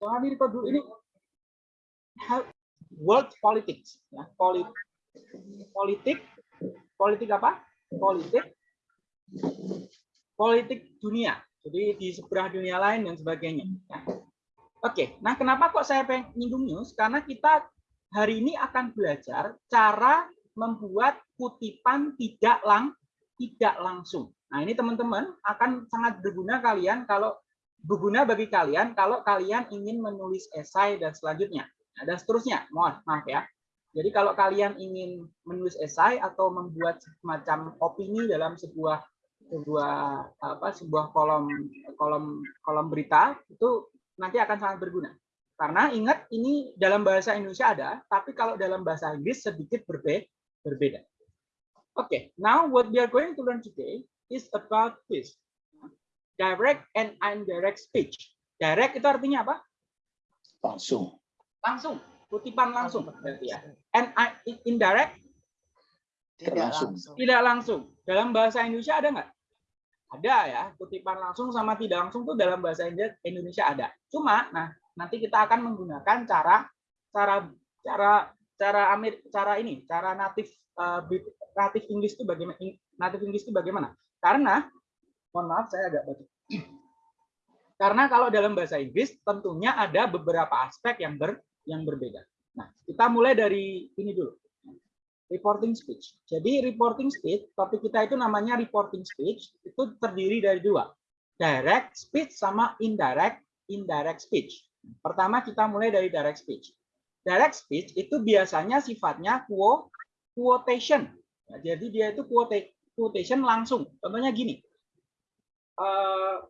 Jangan di dulu ini world politics ya politik politik politik apa? Politik politik dunia jadi di seberang dunia lain dan sebagainya ya. oke nah kenapa kok saya pengen nyinggung news? Karena kita hari ini akan belajar cara membuat kutipan tidak lang tidak langsung. Nah ini teman-teman akan sangat berguna kalian kalau berguna bagi kalian kalau kalian ingin menulis esai dan selanjutnya Nah, dan seterusnya. Mohon maaf ya. Jadi kalau kalian ingin menulis esai atau membuat semacam opini dalam sebuah sebuah apa sebuah kolom kolom kolom berita itu nanti akan sangat berguna. Karena ingat ini dalam bahasa Indonesia ada, tapi kalau dalam bahasa Inggris sedikit berbe berbeda. Oke, okay, now what we are going to learn today is about this. Direct and indirect speech. Direct itu artinya apa? Langsung. Langsung. Kutipan langsung. Berarti ya. And indirect? Tidak langsung. tidak langsung. Dalam bahasa Indonesia ada nggak? Ada ya. Kutipan langsung sama tidak langsung tuh dalam bahasa Indonesia ada. Cuma nah nanti kita akan menggunakan cara cara cara cara Amir cara ini cara natif uh, natif Inggris itu bagaimana natif Inggris itu bagaimana? Karena mohon maaf saya agak baca karena kalau dalam bahasa Inggris tentunya ada beberapa aspek yang ber yang berbeda. Nah, kita mulai dari ini dulu. Reporting speech. Jadi reporting speech, topik kita itu namanya reporting speech, itu terdiri dari dua. Direct speech sama indirect indirect speech. Pertama kita mulai dari direct speech. Direct speech itu biasanya sifatnya quotation. Nah, jadi dia itu quotation langsung. Contohnya gini. Uh,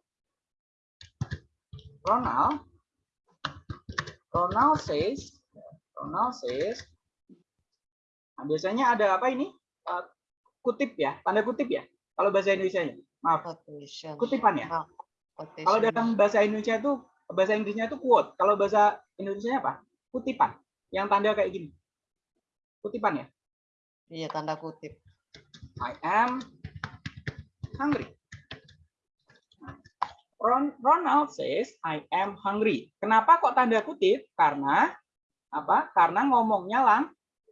Ronald Ronald says, Ronald says, nah, biasanya ada apa ini? Uh, kutip ya, tanda kutip ya. Kalau bahasa Indonesia-nya, maaf, Quotation. kutipan ya. Quotation. Kalau dalam bahasa Indonesia itu, bahasa Inggrisnya itu quote. Kalau bahasa Indonesia apa? Kutipan. Yang tanda kayak gini. Kutipan ya? Iya, tanda kutip. I am hungry. Ronald says, I am hungry. Kenapa kok tanda kutip? Karena apa? Karena ngomongnya lang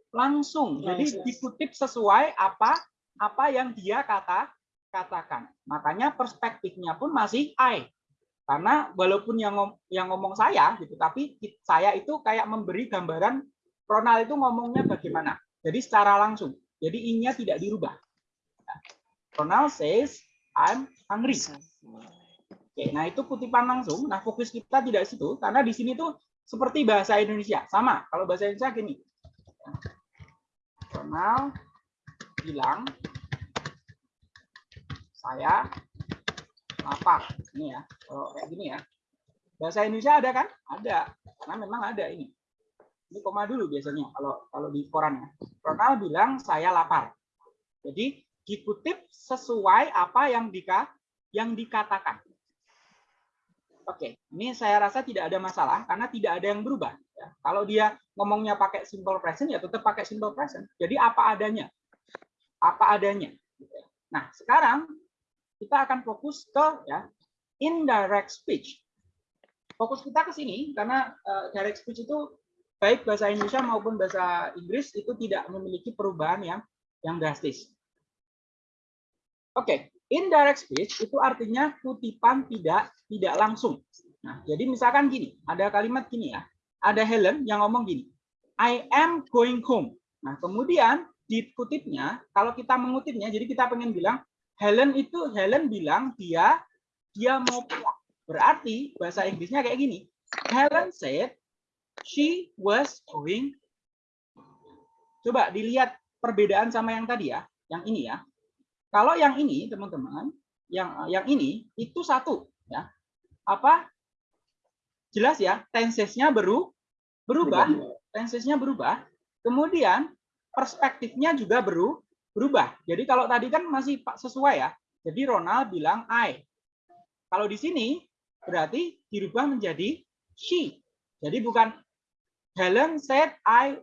langsung. Jadi dikutip sesuai apa apa yang dia kata katakan. Makanya perspektifnya pun masih I. Karena walaupun yang ngom yang ngomong saya gitu, tapi saya itu kayak memberi gambaran Ronald itu ngomongnya bagaimana. Jadi secara langsung. Jadi inya tidak dirubah. Ronald says, I'm hungry. Oke, nah itu kutipan langsung. Nah, fokus kita tidak situ karena di sini tuh seperti bahasa Indonesia. Sama, kalau bahasa Indonesia gini. Ronald bilang saya lapar. Ini ya, kalau kayak gini ya. Bahasa Indonesia ada kan? Ada. Karena memang ada ini. Ini koma dulu biasanya kalau kalau di koran ya. Ronald bilang saya lapar. Jadi dikutip sesuai apa yang dika yang dikatakan. Oke, ini saya rasa tidak ada masalah karena tidak ada yang berubah. Ya. Kalau dia ngomongnya pakai simple present, ya tetap pakai simple present. Jadi apa adanya, apa adanya. Nah, sekarang kita akan fokus ke ya indirect speech. Fokus kita ke sini karena uh, direct speech itu baik bahasa Indonesia maupun bahasa Inggris itu tidak memiliki perubahan yang yang drastis. Oke, Indirect speech itu artinya kutipan tidak tidak langsung. Nah, jadi misalkan gini, ada kalimat gini ya. Ada Helen yang ngomong gini, I am going home. Nah, kemudian dikutipnya, kalau kita mengutipnya, jadi kita pengen bilang Helen itu Helen bilang dia dia mau pulang. Berarti bahasa Inggrisnya kayak gini. Helen said she was going. Coba dilihat perbedaan sama yang tadi ya, yang ini ya. Kalau yang ini, teman-teman, yang yang ini itu satu, ya. Apa? Jelas ya, tensesnya baru berubah, tensesnya berubah. Kemudian perspektifnya juga baru berubah. Jadi kalau tadi kan masih sesuai ya. Jadi Ronald bilang I. Kalau di sini berarti dirubah menjadi she. Jadi bukan Helen said I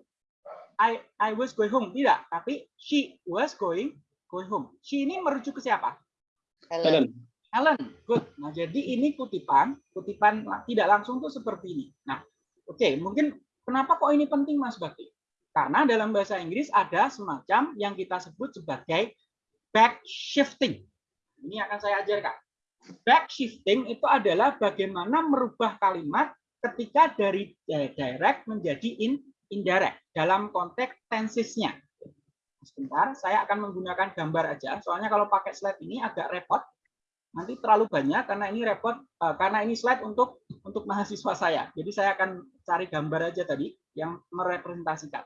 I I was going home tidak, tapi she was going going home. She ini merujuk ke siapa? Helen. Helen, good. Nah, jadi ini kutipan, kutipan tidak langsung tuh seperti ini. Nah, oke, okay, mungkin kenapa kok ini penting Mas Bakti? Karena dalam bahasa Inggris ada semacam yang kita sebut sebagai back shifting. Ini akan saya ajarkan. Back shifting itu adalah bagaimana merubah kalimat ketika dari direct menjadi in, indirect dalam konteks tensesnya. Sebentar, saya akan menggunakan gambar aja. Soalnya kalau pakai slide ini agak repot nanti terlalu banyak karena ini repot uh, karena ini slide untuk untuk mahasiswa saya. Jadi saya akan cari gambar aja tadi yang merepresentasikan.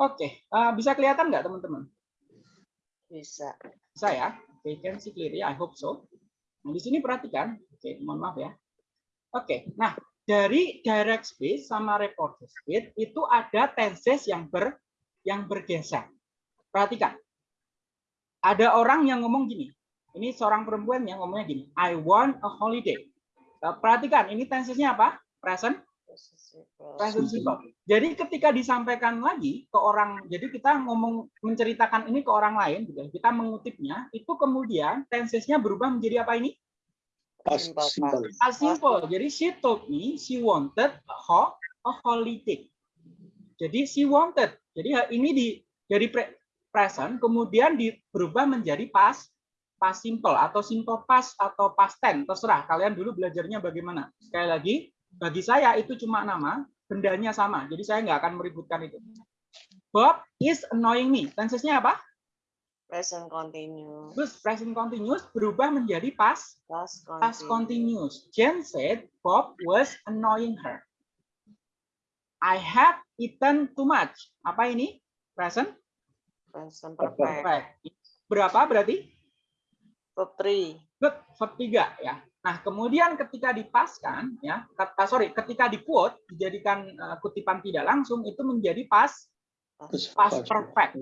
Oke, uh, bisa kelihatan nggak teman-teman? Bisa. Bisa ya? Oke, can see clearly. I hope so. Nah, di sini perhatikan. Oke, mohon maaf ya. Oke, nah dari direct space sama reported space itu ada tenses yang ber yang bergeser. Perhatikan. Ada orang yang ngomong gini, ini seorang perempuan yang ngomongnya gini, I want a holiday. Eh, perhatikan, ini tensesnya apa? Present. Present simple. Jadi ketika disampaikan lagi ke orang, jadi kita ngomong menceritakan ini ke orang lain, gitu, kita mengutipnya, itu kemudian tensesnya berubah menjadi apa ini? Past simple. Past simple. Jadi she told me she wanted a, ho a holiday. Jadi she wanted. Jadi ini di dari present kemudian di, berubah menjadi past past simple atau simple past atau past tense. Terserah kalian dulu belajarnya bagaimana. Sekali lagi bagi saya itu cuma nama bendanya sama. Jadi saya nggak akan meributkan itu. Bob is annoying me. Tensesnya apa? Present continuous. Terus present continuous berubah menjadi past past continuous, past continuous. Jen said Bob was annoying her I have eaten too much apa ini present present perfect, perfect. berapa berarti Verb 3. Good, verb 3 ya. Nah, kemudian ketika dipaskan ya, kata sorry, ketika di quote dijadikan uh, kutipan tidak langsung itu menjadi pas past perfect.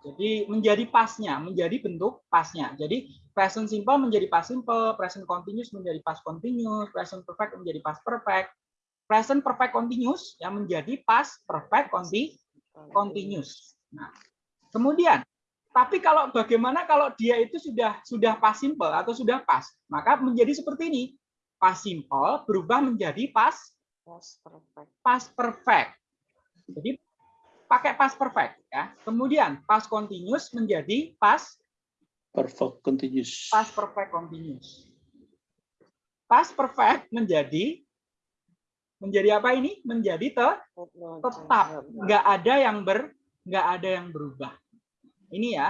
Jadi menjadi pasnya, menjadi bentuk pasnya. Jadi present simple menjadi past simple, present continuous menjadi past continuous, present perfect menjadi past perfect, present perfect continuous yang menjadi past perfect conti continuous. Nah, kemudian tapi kalau bagaimana kalau dia itu sudah sudah pas simple atau sudah pas, maka menjadi seperti ini. Pas simple berubah menjadi pas past perfect. Pas perfect. Jadi pakai pas perfect ya. Kemudian pas continuous menjadi pas perfect continuous. Pas perfect continuous. Pas perfect menjadi menjadi apa ini? Menjadi te, tetap. Nggak ada yang ber nggak ada yang berubah. Ini ya,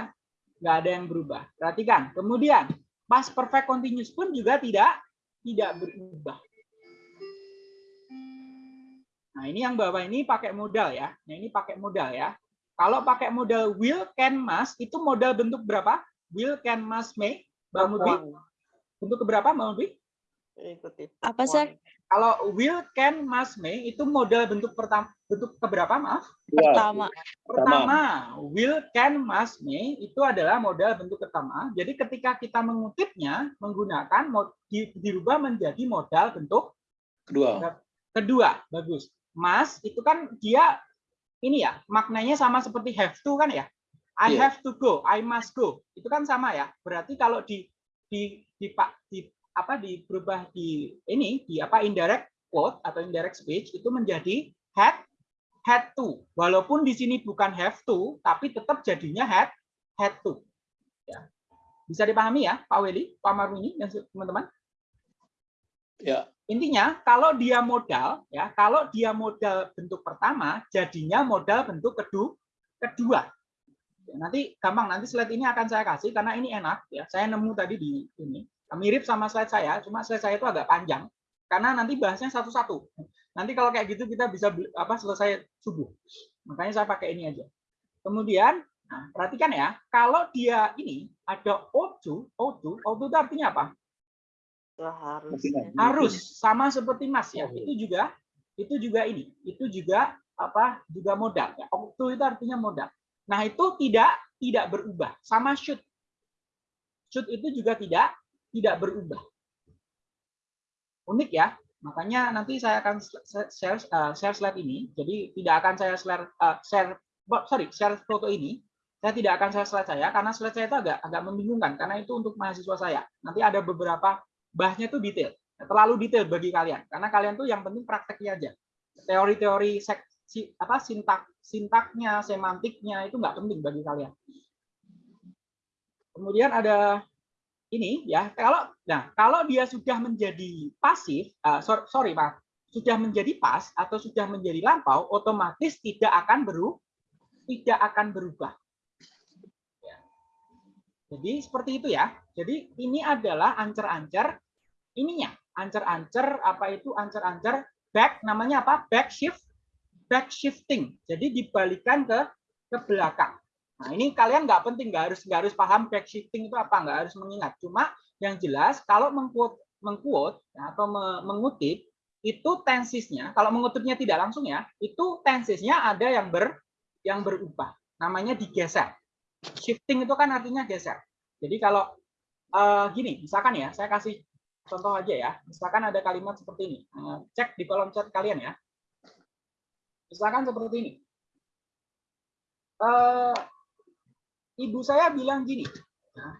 nggak ada yang berubah. Perhatikan. Kemudian, pas perfect continuous pun juga tidak tidak berubah. Nah, ini yang bawah ini pakai modal ya. Nah, ini pakai modal ya. Kalau pakai modal will, can, must, itu modal bentuk berapa? Will, can, must, may. Bang Mudwi? Bentuk keberapa, Bang Mudwi? Apa, sih? Kalau will, can, must, may itu modal bentuk pertama bentuk keberapa maaf? Pertama. Pertama, will, can, must, may itu adalah modal bentuk pertama. Jadi ketika kita mengutipnya menggunakan dirubah menjadi modal bentuk kedua. Kedua, bagus. Must itu kan dia ini ya, maknanya sama seperti have to kan ya? I yeah. have to go, I must go. Itu kan sama ya. Berarti kalau di di di, di apa di berubah di ini di apa indirect quote atau indirect speech itu menjadi had had to. Walaupun di sini bukan have to tapi tetap jadinya had had to. Ya. bisa dipahami ya Pak Weli Pak Marwini dan teman-teman? Ya. Intinya kalau dia modal ya kalau dia modal bentuk pertama jadinya modal bentuk kedua kedua. Ya, nanti gampang nanti slide ini akan saya kasih karena ini enak ya. Saya nemu tadi di ini mirip sama slide saya, cuma slide saya itu agak panjang karena nanti bahasnya satu-satu. Nanti kalau kayak gitu kita bisa apa selesai subuh. Makanya saya pakai ini aja. Kemudian, nah, perhatikan ya, kalau dia ini ada O2, O2, O2 itu artinya apa? Harus. Harus sama seperti Mas ya. Itu juga itu juga ini, itu juga apa? juga modal ya. O2 itu artinya modal. Nah, itu tidak tidak berubah. Sama should. Should itu juga tidak tidak berubah. Unik ya, makanya nanti saya akan share, uh, share slide ini. Jadi tidak akan saya share, uh, share sorry share foto ini, Saya tidak akan saya slide saya karena slide saya itu agak agak membingungkan karena itu untuk mahasiswa saya. Nanti ada beberapa bahasnya itu detail, terlalu detail bagi kalian karena kalian tuh yang penting prakteknya aja. Teori-teori si, apa sintak sintaknya, semantiknya itu nggak penting bagi kalian. Kemudian ada ini ya kalau nah kalau dia sudah menjadi pasif, uh, sorry, sorry pak, sudah menjadi pas atau sudah menjadi lampau, otomatis tidak akan berubah, tidak akan berubah. Ya. Jadi seperti itu ya. Jadi ini adalah ancer-ancer ininya, ancer-ancer apa itu ancer-ancer back namanya apa? Back shift, back shifting. Jadi dibalikan ke ke belakang. Nah ini kalian nggak penting, nggak harus nggak harus paham back shifting itu apa, nggak harus mengingat. Cuma yang jelas kalau mengquote mengquote ya, atau mengutip itu tensisnya kalau mengutipnya tidak langsung ya itu tensisnya ada yang ber yang berubah. Namanya digeser. Shifting itu kan artinya geser. Jadi kalau uh, gini misalkan ya saya kasih contoh aja ya. Misalkan ada kalimat seperti ini. Uh, cek di kolom chat kalian ya. Misalkan seperti ini. Uh, ibu saya bilang gini nah,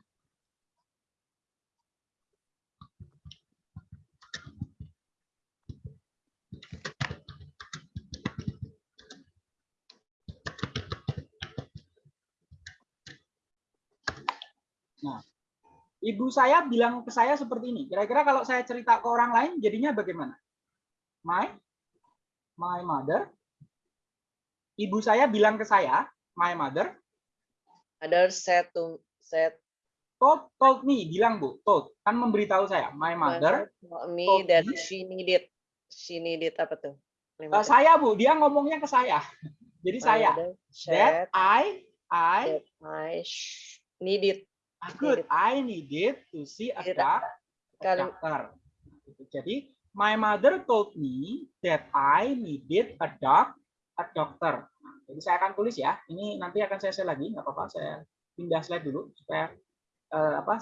Nah, ibu saya bilang ke saya seperti ini. Kira-kira kalau saya cerita ke orang lain, jadinya bagaimana? My, my mother. Ibu saya bilang ke saya, my mother. Mother said to said. Told, told me, bilang bu, told, kan memberitahu saya, my mother. Told me that me. she needed, she needed apa tuh? Uh, saya bu, dia ngomongnya ke saya. Jadi my saya, that I, I, that I needed Good. I needed to see a, doc a doctor. Jadi, my mother told me that I needed a doc a doctor. Jadi saya akan tulis ya. Ini nanti akan saya share lagi, nggak apa-apa. Saya pindah slide dulu supaya uh, apa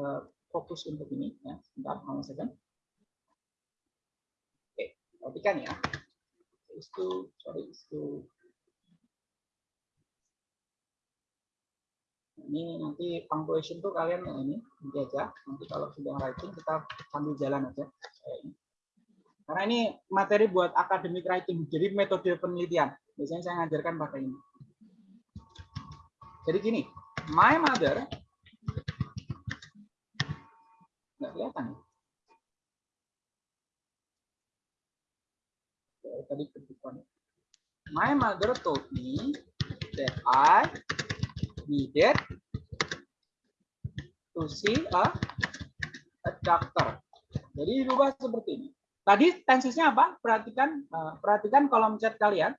uh, fokus untuk ini. Ya, sebentar, mau second. Oke, perhatikan ya. Itu, sorry, itu ini nanti punctuation tuh kalian ya ini aja nanti kalau sudah writing kita sambil jalan aja karena ini materi buat academic writing jadi metode penelitian biasanya saya ngajarkan pakai ini jadi gini my mother nggak kelihatan ya tadi my mother told me that I needed to see a, a doctor. Jadi dirubah seperti ini. Tadi tensesnya apa? Perhatikan uh, perhatikan kolom chat kalian.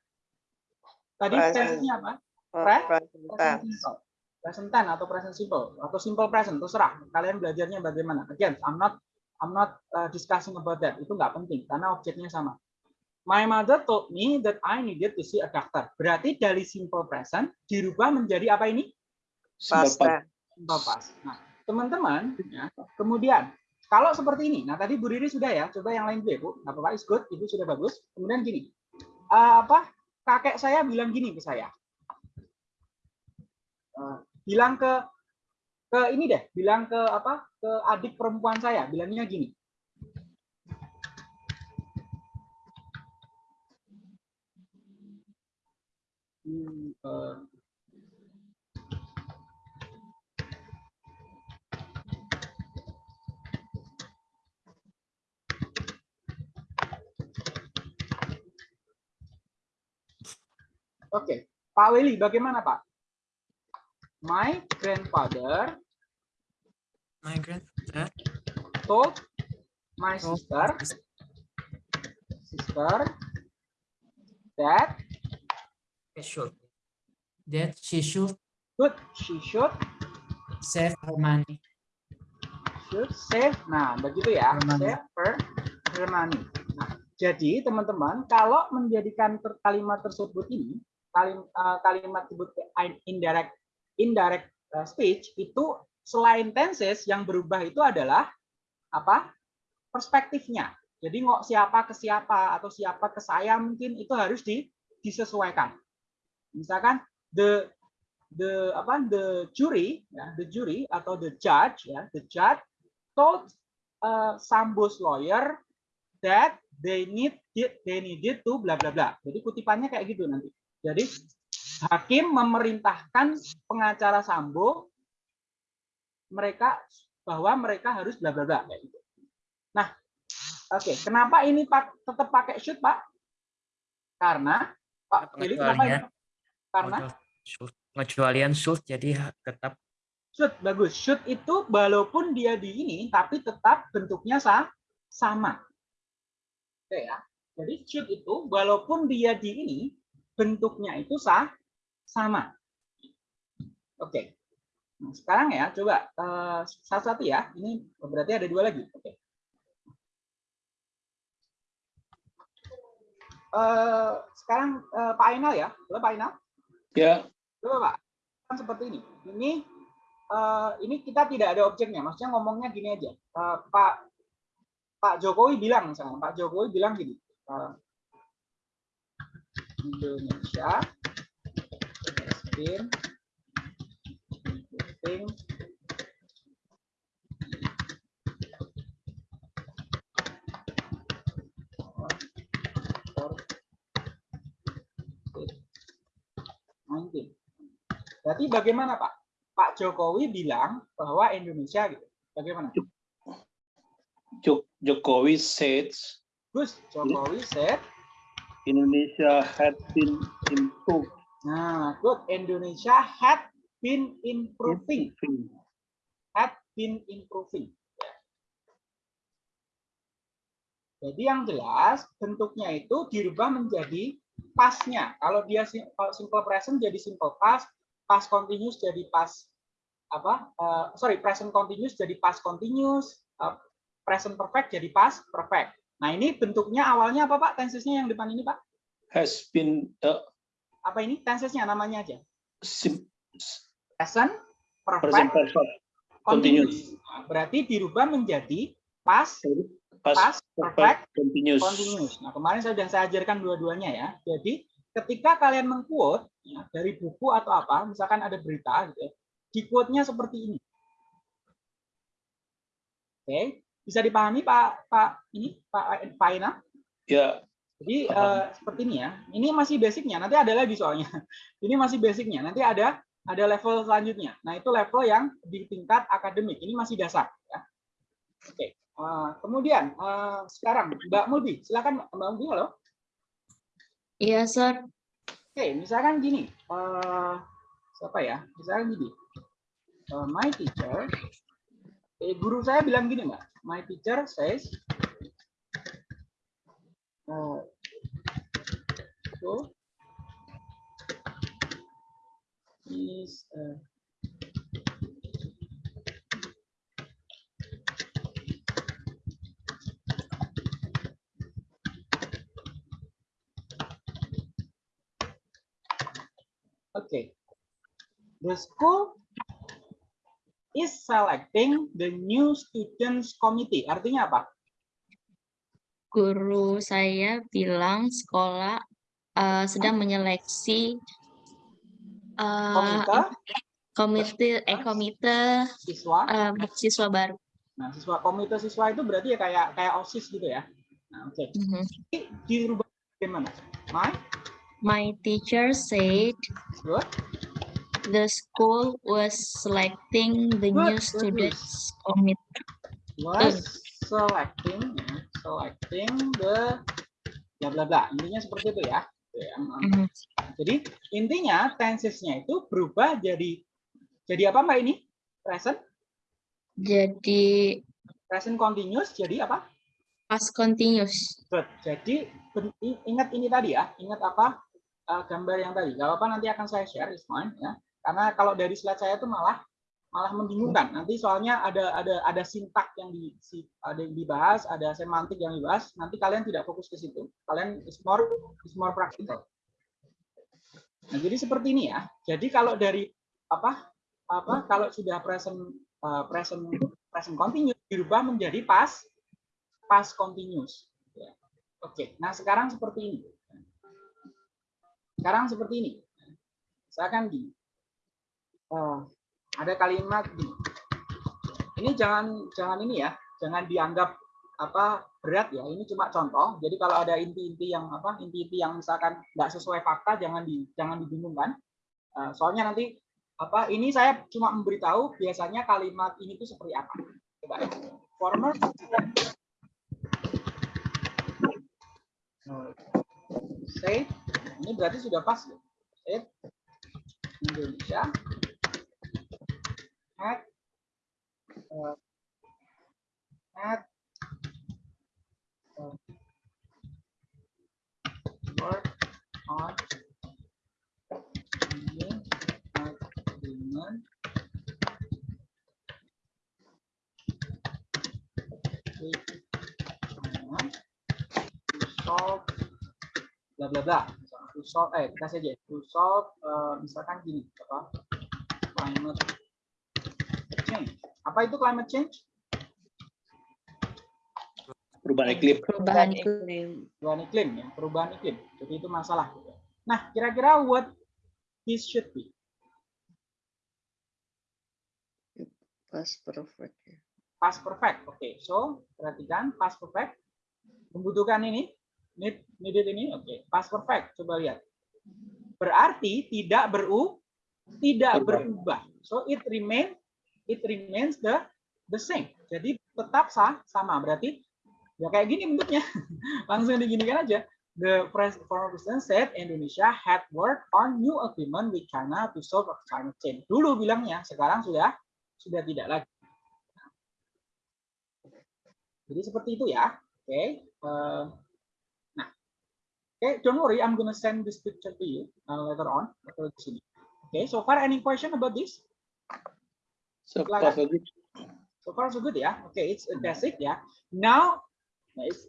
Tadi tensesnya apa? Pre present simple. Present tense atau present simple atau simple present terserah. Kalian belajarnya bagaimana? Again, I'm not I'm not uh, discussing about that. Itu nggak penting karena objeknya sama. My mother told me that I needed to see a doctor. Berarti dari simple present dirubah menjadi apa ini? Past tense. Nah, teman-teman, ya, kemudian kalau seperti ini, nah tadi Bu Riri sudah ya, coba yang lain dulu ya Bu, nggak apa-apa, is good, itu sudah bagus. Kemudian gini, uh, apa kakek saya bilang gini ke saya, uh, bilang ke ke ini deh, bilang ke apa ke adik perempuan saya, bilangnya gini. Hmm, uh, Oke, Pak Willy, bagaimana Pak? My grandfather. My grandfather. Told my sister. Sister. That. Should. That she should. Good. She should. Save her money. Should save. Nah, begitu ya. Save her, her money. Nah, jadi teman-teman, kalau menjadikan kalimat tersebut ini uh, kalimat sebut indirect indirect uh, speech itu selain tenses yang berubah itu adalah apa? Perspektifnya. Jadi nggak siapa ke siapa atau siapa ke saya mungkin itu harus di, disesuaikan. Misalkan the the apa? The jury ya the jury atau the judge ya the judge told uh, Sambo's lawyer that they need they needed to bla bla bla. Jadi kutipannya kayak gitu nanti jadi hakim memerintahkan pengacara Sambo mereka bahwa mereka harus bla bla bla kayak gitu nah oke kenapa ini pak tetap pakai should pak karena Pak Willy kenapa ya? Karena pengecualian should jadi tetap should bagus. Should itu walaupun dia di ini tapi tetap bentuknya sa sama. Oke ya. Jadi should itu walaupun dia di ini bentuknya itu sah sama. Oke. Nah, sekarang ya coba eh, satu-satu ya. Ini berarti ada dua lagi. Oke. Eh, sekarang eh, Pak Ainal ya. Halo Pak Ainal. Ya, Coba Pak, kan seperti ini. Ini eh, ini kita tidak ada objeknya. Maksudnya ngomongnya gini aja. Eh, Pak Pak Jokowi bilang misalnya, Pak Jokowi bilang gini. eh, Indonesia has been improving for 19. Berarti bagaimana Pak? Pak Jokowi bilang bahwa Indonesia gitu. Bagaimana? Jo- Jokowi says Gus, Jokowi said, Indonesia had been improved. nah, good. Indonesia had been improving. Had been improving. Jadi yang jelas bentuknya itu dirubah menjadi pasnya. Kalau dia simple present jadi simple past, past continuous jadi past apa? eh, sorry, present continuous jadi past continuous, eh, present perfect jadi past perfect. Nah, ini bentuknya awalnya apa, Pak? Tensesnya yang depan ini, Pak? Has been uh, Apa ini? Tensesnya namanya aja. sim- Present perfect present perfect continuous. Nah, berarti dirubah menjadi past past past perfect perfect continuous. continuous. Nah, kemarin saya sudah saya ajarkan dua-duanya ya. Jadi, ketika kalian mengquote ya, dari buku atau apa, misalkan ada berita gitu ya, di quote-nya seperti ini. Oke, bisa dipahami Pak Pak ini Pak Pak Ina? Ya, Jadi Paham. eh, seperti ini ya. Ini masih basicnya. Nanti ada lagi soalnya. Ini masih basicnya. Nanti ada ada level selanjutnya. Nah itu level yang di tingkat akademik. Ini masih dasar. Ya. Oke. Eh, kemudian eh, sekarang Mbak Mudi, silakan Mbak Mudi halo. Iya, Sir. Oke, misalkan gini. eh, siapa ya? Misalkan gini. Eh, my teacher. Eh, guru saya bilang gini mbak. My teacher says. eh, so is eh, Okay. The school is selecting the new students committee. Artinya apa? Guru saya bilang sekolah eh, sedang menyeleksi eh, Komite, komite eh komite siswa. eh, siswa baru. Nah, siswa komite siswa itu berarti ya kayak kayak OSIS gitu ya. Nah, oke. Ini dirubah bagaimana? My My teacher said good. The school was selecting the new Good, students committee. was selecting selecting the bla bla bla. Intinya seperti itu ya. Mhm. Jadi intinya tensesnya itu berubah jadi jadi apa Mbak ini? Present Jadi present continuous jadi apa? past continuous. Good. Jadi ingat ini tadi ya, ingat apa eh, gambar yang tadi. Gak apa nanti akan saya share, is fine ya. Karena kalau dari slide saya itu malah malah membingungkan. Nanti soalnya ada ada ada sintak yang di ada yang dibahas, ada semantik yang dibahas. Nanti kalian tidak fokus ke situ. Kalian is more is more practical. Nah, jadi seperti ini ya. Jadi kalau dari apa apa kalau sudah present eh, present present continuous dirubah menjadi past past continuous. Ya. Oke, nah sekarang seperti ini. Sekarang seperti ini. Misalkan gini. Eh, ada kalimat gini. Ini jangan jangan ini ya, jangan dianggap apa berat ya. Ini cuma contoh. Jadi kalau ada inti-inti yang apa inti-inti yang misalkan nggak sesuai fakta jangan di jangan dibingungkan. Eh, soalnya nanti apa ini saya cuma memberitahu biasanya kalimat ini tuh seperti apa. Coba ya. Former say ini berarti sudah pas ya. Say Indonesia had uh, had uh, work on to solve bla bla bla. To solve eh kita saja to solve eh, misalkan gini apa? Climate apa itu climate change Perubahan iklim. Perubahan iklim. perubahan iklim ya perubahan iklim jadi itu masalah nah kira-kira what this should be Past perfect. ya. past perfect oke so perhatikan past perfect membutuhkan ini need needed ini oke past perfect coba lihat berarti tidak beru tidak Berubah. berubah so it remain it remains the the same. Jadi tetap sah sama. Berarti ya kayak gini bentuknya. Langsung diginikan aja. The former president said Indonesia had worked on new agreement with China to solve climate change. Dulu bilangnya sekarang sudah sudah tidak lagi. Jadi seperti itu ya. Oke Eh, nah. Oke don't worry I'm gonna send this picture to you uh, later on. Atau di sini. Oke so far any question about this So far so good. So far so good ya. Oke, it's a basic ya. Now, it's,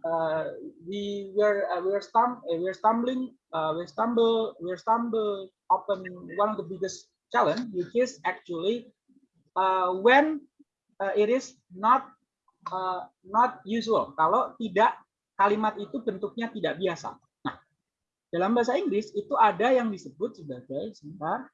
uh, we were uh, we're stum uh, we're stumbling uh, we stumble we're stumble upon one of the biggest challenge, which is actually uh, when uh, it is not uh, not usual. Kalau tidak kalimat itu bentuknya tidak biasa. Nah, dalam bahasa Inggris itu ada yang disebut sebagai sebentar.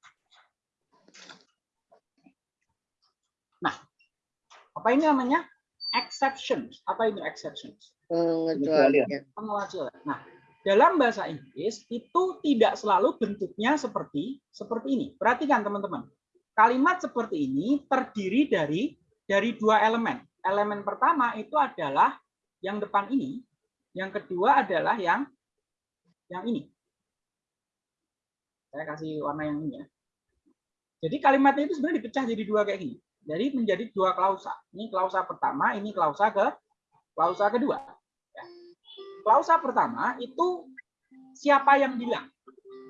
Apa ini namanya? Exceptions. Apa ini exceptions? Pengecualian. pengecualian. Nah, dalam bahasa Inggris itu tidak selalu bentuknya seperti seperti ini. Perhatikan teman-teman. Kalimat seperti ini terdiri dari dari dua elemen. Elemen pertama itu adalah yang depan ini, yang kedua adalah yang yang ini. Saya kasih warna yang ini ya. Jadi kalimatnya itu sebenarnya dipecah jadi dua kayak gini. Jadi menjadi dua klausa. Ini klausa pertama, ini klausa ke klausa kedua. Ya. Klausa pertama itu siapa yang bilang?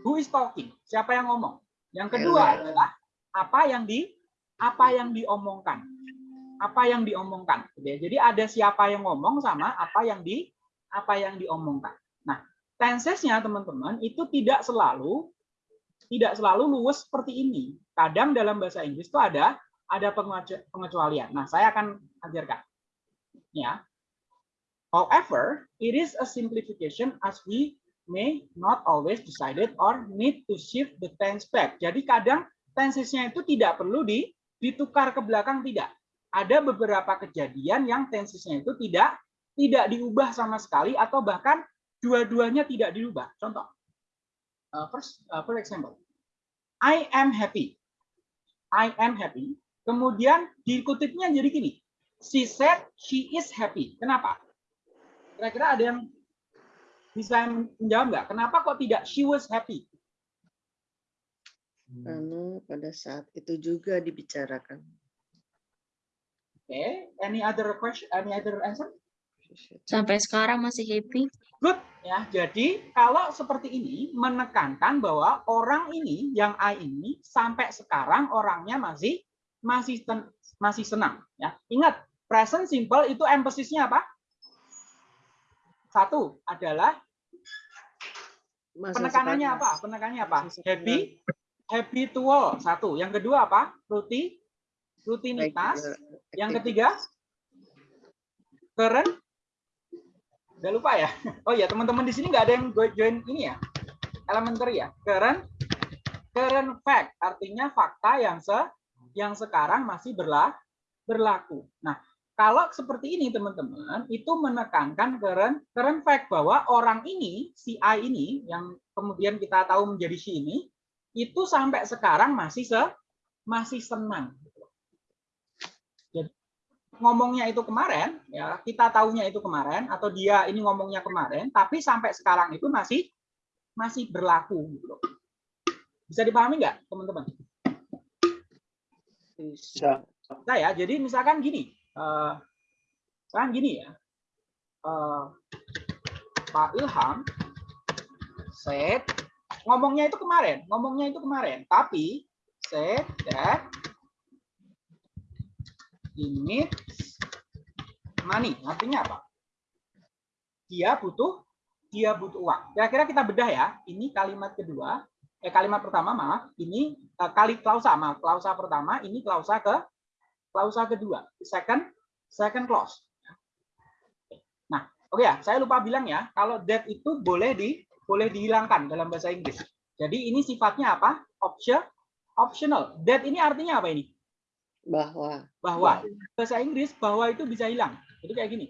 Who is talking? Siapa yang ngomong? Yang kedua adalah apa yang di apa yang diomongkan. Apa yang diomongkan. Jadi ada siapa yang ngomong sama apa yang di apa yang diomongkan. Nah, tensesnya teman-teman itu tidak selalu tidak selalu luwes seperti ini. Kadang dalam bahasa Inggris itu ada ada pengecu- pengecualian. Nah, saya akan ajarkan. Ya. However, it is a simplification as we may not always decided or need to shift the tense back. Jadi kadang tensesnya itu tidak perlu di, ditukar ke belakang tidak. Ada beberapa kejadian yang tensesnya itu tidak tidak diubah sama sekali atau bahkan dua-duanya tidak diubah. Contoh. Uh, first, uh, for example, I am happy. I am happy. Kemudian dikutipnya jadi gini. She said she is happy. Kenapa? Kira-kira ada yang bisa menjawab nggak? Kenapa kok tidak she was happy? Karena pada saat itu juga dibicarakan. Oke, any other question? Any other answer? Sampai sekarang masih happy. Good ya. Jadi kalau seperti ini menekankan bahwa orang ini yang I ini sampai sekarang orangnya masih masih ten- masih senang ya. Ingat present simple itu emphasis-nya apa? Satu adalah Masa penekanannya apa? Penekanannya apa? Sekarang. Happy habitual satu. Yang kedua apa? Rutin rutinitas. juga Yang ketiga current Udah lupa ya? Oh ya, teman-teman di sini nggak ada yang join ini ya? Elementary ya? Current current fact artinya fakta yang se yang sekarang masih berlaku. Nah, kalau seperti ini teman-teman, itu menekankan current fact bahwa orang ini, si A ini yang kemudian kita tahu menjadi si ini, itu sampai sekarang masih se masih senang. Jadi ngomongnya itu kemarin, ya kita tahunya itu kemarin atau dia ini ngomongnya kemarin, tapi sampai sekarang itu masih masih berlaku. Gitu. Bisa dipahami nggak, teman-teman? Bisa. Nah ya, jadi misalkan gini, eh misalkan gini ya, eh, Pak Ilham said ngomongnya itu kemarin, ngomongnya itu kemarin, tapi said that needs money. Artinya apa? Dia butuh dia butuh uang. Kira-kira kita bedah ya. Ini kalimat kedua, eh kalimat pertama maaf, ini eh, kali klausa maaf, klausa pertama, ini klausa ke klausa kedua, second second clause. Nah, oke ya, saya lupa bilang ya, kalau that itu boleh di boleh dihilangkan dalam bahasa Inggris. Jadi ini sifatnya apa? Option optional. That ini artinya apa ini? Bahwa. Bahwa bahasa Inggris bahwa itu bisa hilang. Jadi kayak gini.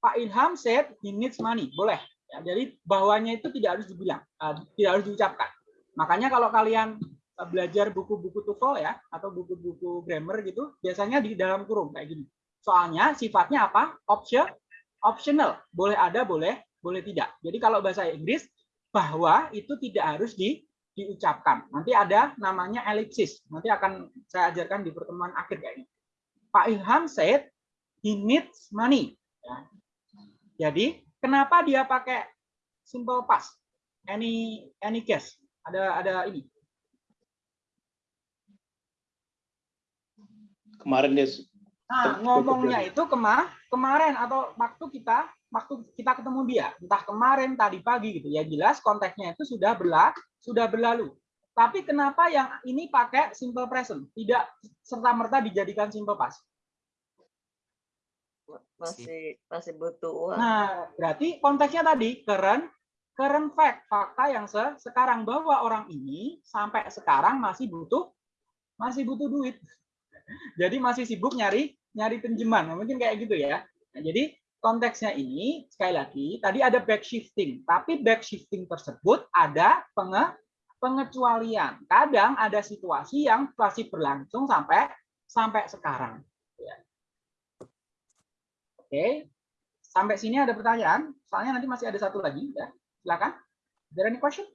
Pak Ilham said he needs money. Boleh. Ya, jadi bahwanya itu tidak harus dibilang, uh, tidak harus diucapkan. Makanya kalau kalian uh, belajar buku-buku TOEFL ya atau buku-buku grammar gitu, biasanya di dalam kurung kayak gini. Soalnya sifatnya apa? Option optional. Boleh ada, boleh boleh tidak. Jadi kalau bahasa Inggris bahwa itu tidak harus di diucapkan. Nanti ada namanya elipsis. Nanti akan saya ajarkan di pertemuan akhir kayaknya. Pak Ilham said he needs money. Ya. Jadi kenapa dia pakai simple past? Any any guess? Ada ada ini. Kemarin dia Nah, ngomongnya itu kema kemarin atau waktu kita waktu kita ketemu dia, entah kemarin tadi pagi gitu ya. Jelas konteksnya itu sudah berla sudah berlalu. Tapi kenapa yang ini pakai simple present, tidak serta merta dijadikan simple past? Masih masih butuh uang. Nah, berarti konteksnya tadi current current fact, fakta yang se sekarang bahwa orang ini sampai sekarang masih butuh masih butuh duit. Jadi masih sibuk nyari nyari pinjaman. Mungkin kayak gitu ya. Nah, jadi konteksnya ini sekali lagi tadi ada back shifting, tapi back shifting tersebut ada penge pengecualian. Kadang ada situasi yang masih berlangsung sampai sampai sekarang. Oke, sampai sini ada pertanyaan. Soalnya nanti masih ada satu lagi. Ya. Silakan. Is there any question?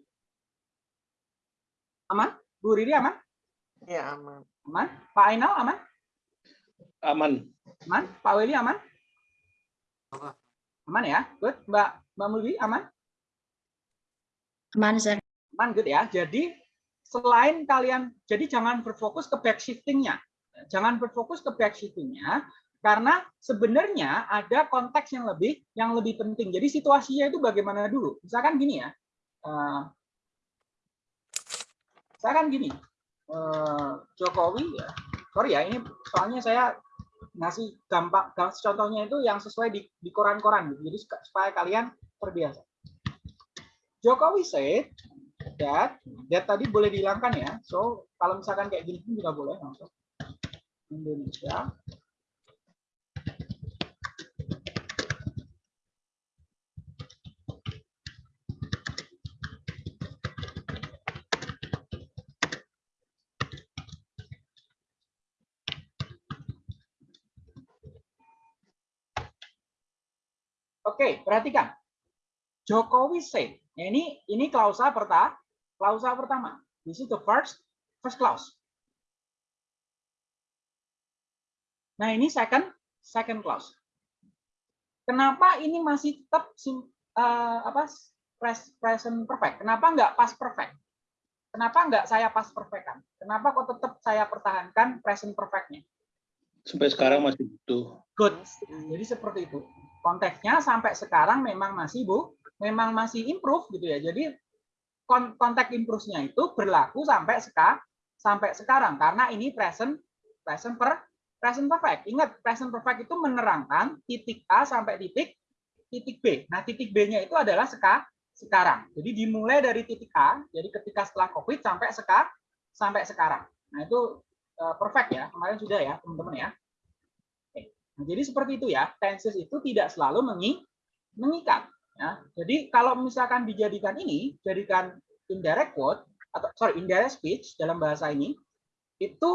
Aman? Bu Riri aman? Ya aman. Aman? Pak Ainal aman? aman. Aman? Pak Weli aman? Aman ya? Good. Mbak Mbak Mulwi aman? Aman, sir. Aman good ya. Jadi selain kalian jadi jangan berfokus ke back shifting-nya. Jangan berfokus ke back shifting-nya karena sebenarnya ada konteks yang lebih yang lebih penting. Jadi situasinya itu bagaimana dulu? Misalkan gini ya. Uh, misalkan gini. Uh, Jokowi ya. Sorry ya, ini soalnya saya ngasih gampang contohnya itu yang sesuai di di koran-koran. Jadi supaya kalian terbiasa. Jokowi said that that tadi boleh dihilangkan ya. So kalau misalkan kayak gini pun juga boleh langsung. Indonesia Oke, perhatikan. Jokowi said. Nah, ini ini klausa pertama, klausa pertama. This is the first first clause. Nah, ini second second clause. Kenapa ini masih tetap uh, apa present perfect? Kenapa enggak past perfect? Kenapa enggak saya past perfect kan? Kenapa kok tetap saya pertahankan present perfect-nya? Sampai sekarang masih butuh. Good. Jadi seperti itu konteksnya sampai sekarang memang masih bu, memang masih improve gitu ya. Jadi konteks improve-nya itu berlaku sampai sekarang sampai sekarang karena ini present present per present perfect. Ingat present perfect itu menerangkan titik A sampai titik titik B. Nah, titik B-nya itu adalah seka, sekarang. Jadi dimulai dari titik A, jadi ketika setelah COVID sampai sekarang sampai sekarang. Nah, itu eh, perfect ya. Kemarin sudah ya, teman-teman ya. Nah, jadi seperti itu ya. Tenses itu tidak selalu mengi mengikat ya. Jadi kalau misalkan dijadikan ini, jadikan indirect quote atau sorry, indirect speech dalam bahasa ini itu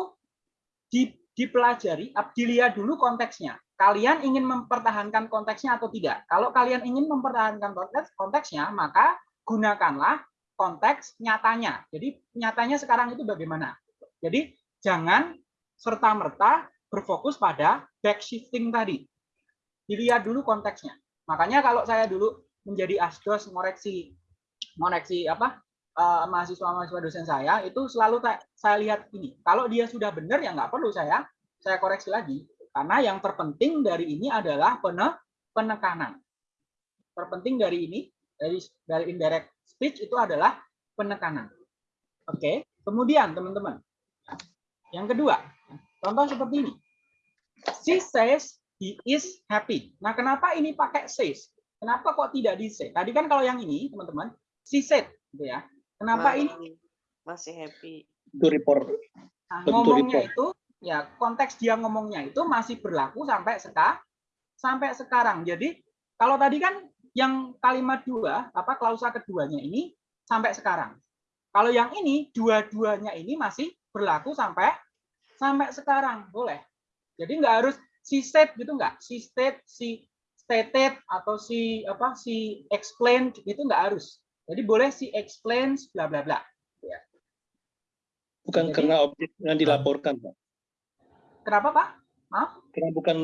di, dipelajari, dilihat dulu konteksnya. Kalian ingin mempertahankan konteksnya atau tidak? Kalau kalian ingin mempertahankan konteks konteksnya, maka gunakanlah konteks nyatanya. Jadi nyatanya sekarang itu bagaimana? Jadi jangan serta-merta berfokus pada backshifting tadi. Dilihat dulu konteksnya. Makanya kalau saya dulu menjadi asdos ngoreksi ngoreksi apa eh, mahasiswa-mahasiswa dosen saya itu selalu saya lihat ini. Kalau dia sudah benar ya nggak perlu saya saya koreksi lagi. Karena yang terpenting dari ini adalah penekanan. Terpenting dari ini dari dari indirect speech itu adalah penekanan. Oke, kemudian teman-teman, yang kedua, contoh seperti ini. She says he is happy. Nah, kenapa ini pakai says? Kenapa kok tidak di say? Tadi kan kalau yang ini, teman-teman, she said, gitu ya. Kenapa Masih- ini Masih happy. Itu report. Nah, ngomongnya report. itu ya konteks dia ngomongnya itu masih berlaku sampai sekarang sampai sekarang. Jadi kalau tadi kan yang kalimat dua apa klausa keduanya ini sampai sekarang. Kalau yang ini dua-duanya ini masih berlaku sampai sampai sekarang, boleh. Jadi nggak harus si said gitu nggak, si state, si stated atau si apa si explained gitu nggak harus. Jadi boleh si explains bla bla bla. Bukan Jadi- karena objek yang dilaporkan, Pak. Kenapa Pak? Maaf? Karena bukan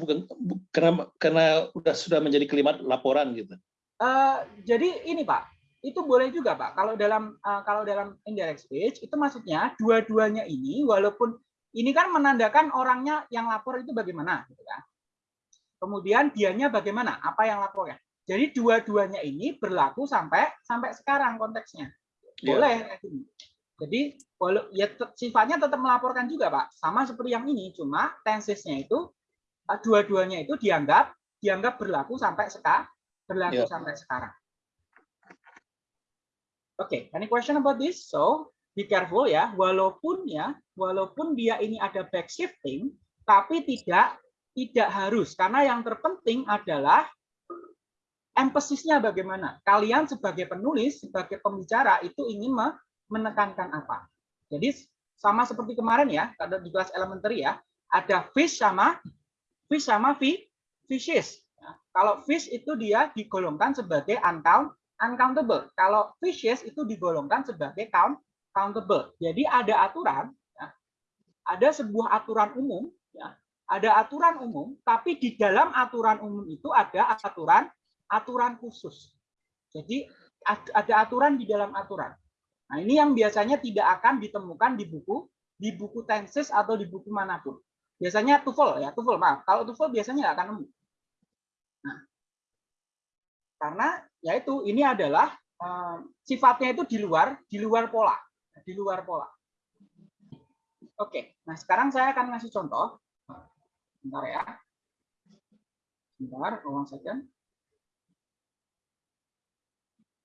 bukan bu- karena karena udah sudah menjadi kalimat laporan gitu. Eh, jadi ini Pak, itu boleh juga Pak. Kalau dalam eh, kalau dalam indirect speech itu maksudnya dua-duanya ini walaupun ini kan menandakan orangnya yang lapor itu bagaimana, gitu kan. Kemudian dianya bagaimana, apa yang lapornya. Jadi dua-duanya ini berlaku sampai sampai sekarang konteksnya. Ya. Boleh gini. Jadi ya sifatnya tetap melaporkan juga Pak, sama seperti yang ini, cuma tensesnya itu eh, dua-duanya itu dianggap dianggap berlaku sampai sekarang berlaku Ya. sampai sekarang. Oke, any question about this? So, be careful ya, walaupun ya, walaupun dia ini ada back shifting, tapi tidak tidak harus karena yang terpenting adalah empasisnya bagaimana. Kalian sebagai penulis, sebagai pembicara itu ingin me- menekankan apa. Jadi sama seperti kemarin ya, ada di kelas elementary ya, ada fish sama fish sama fi- fishes. Nah, kalau fish itu dia digolongkan sebagai uncount, uncountable. Kalau fishes itu digolongkan sebagai count, countable. Jadi ada aturan, ya, ada sebuah aturan umum, ya, ada aturan umum, tapi di dalam aturan umum itu ada aturan aturan khusus. Jadi ad- ada aturan di dalam aturan. Nah ini yang biasanya tidak akan ditemukan di buku di buku tenses atau di buku mana pun. Biasanya TOEFL ya, TOEFL maaf. Kalau TOEFL biasanya nggak akan nemu. Nah, karena yaitu ini adalah eh, sifatnya itu di luar di luar pola, di luar pola. Oke, nah sekarang saya akan ngasih contoh. Bentar ya. Bentar, one second.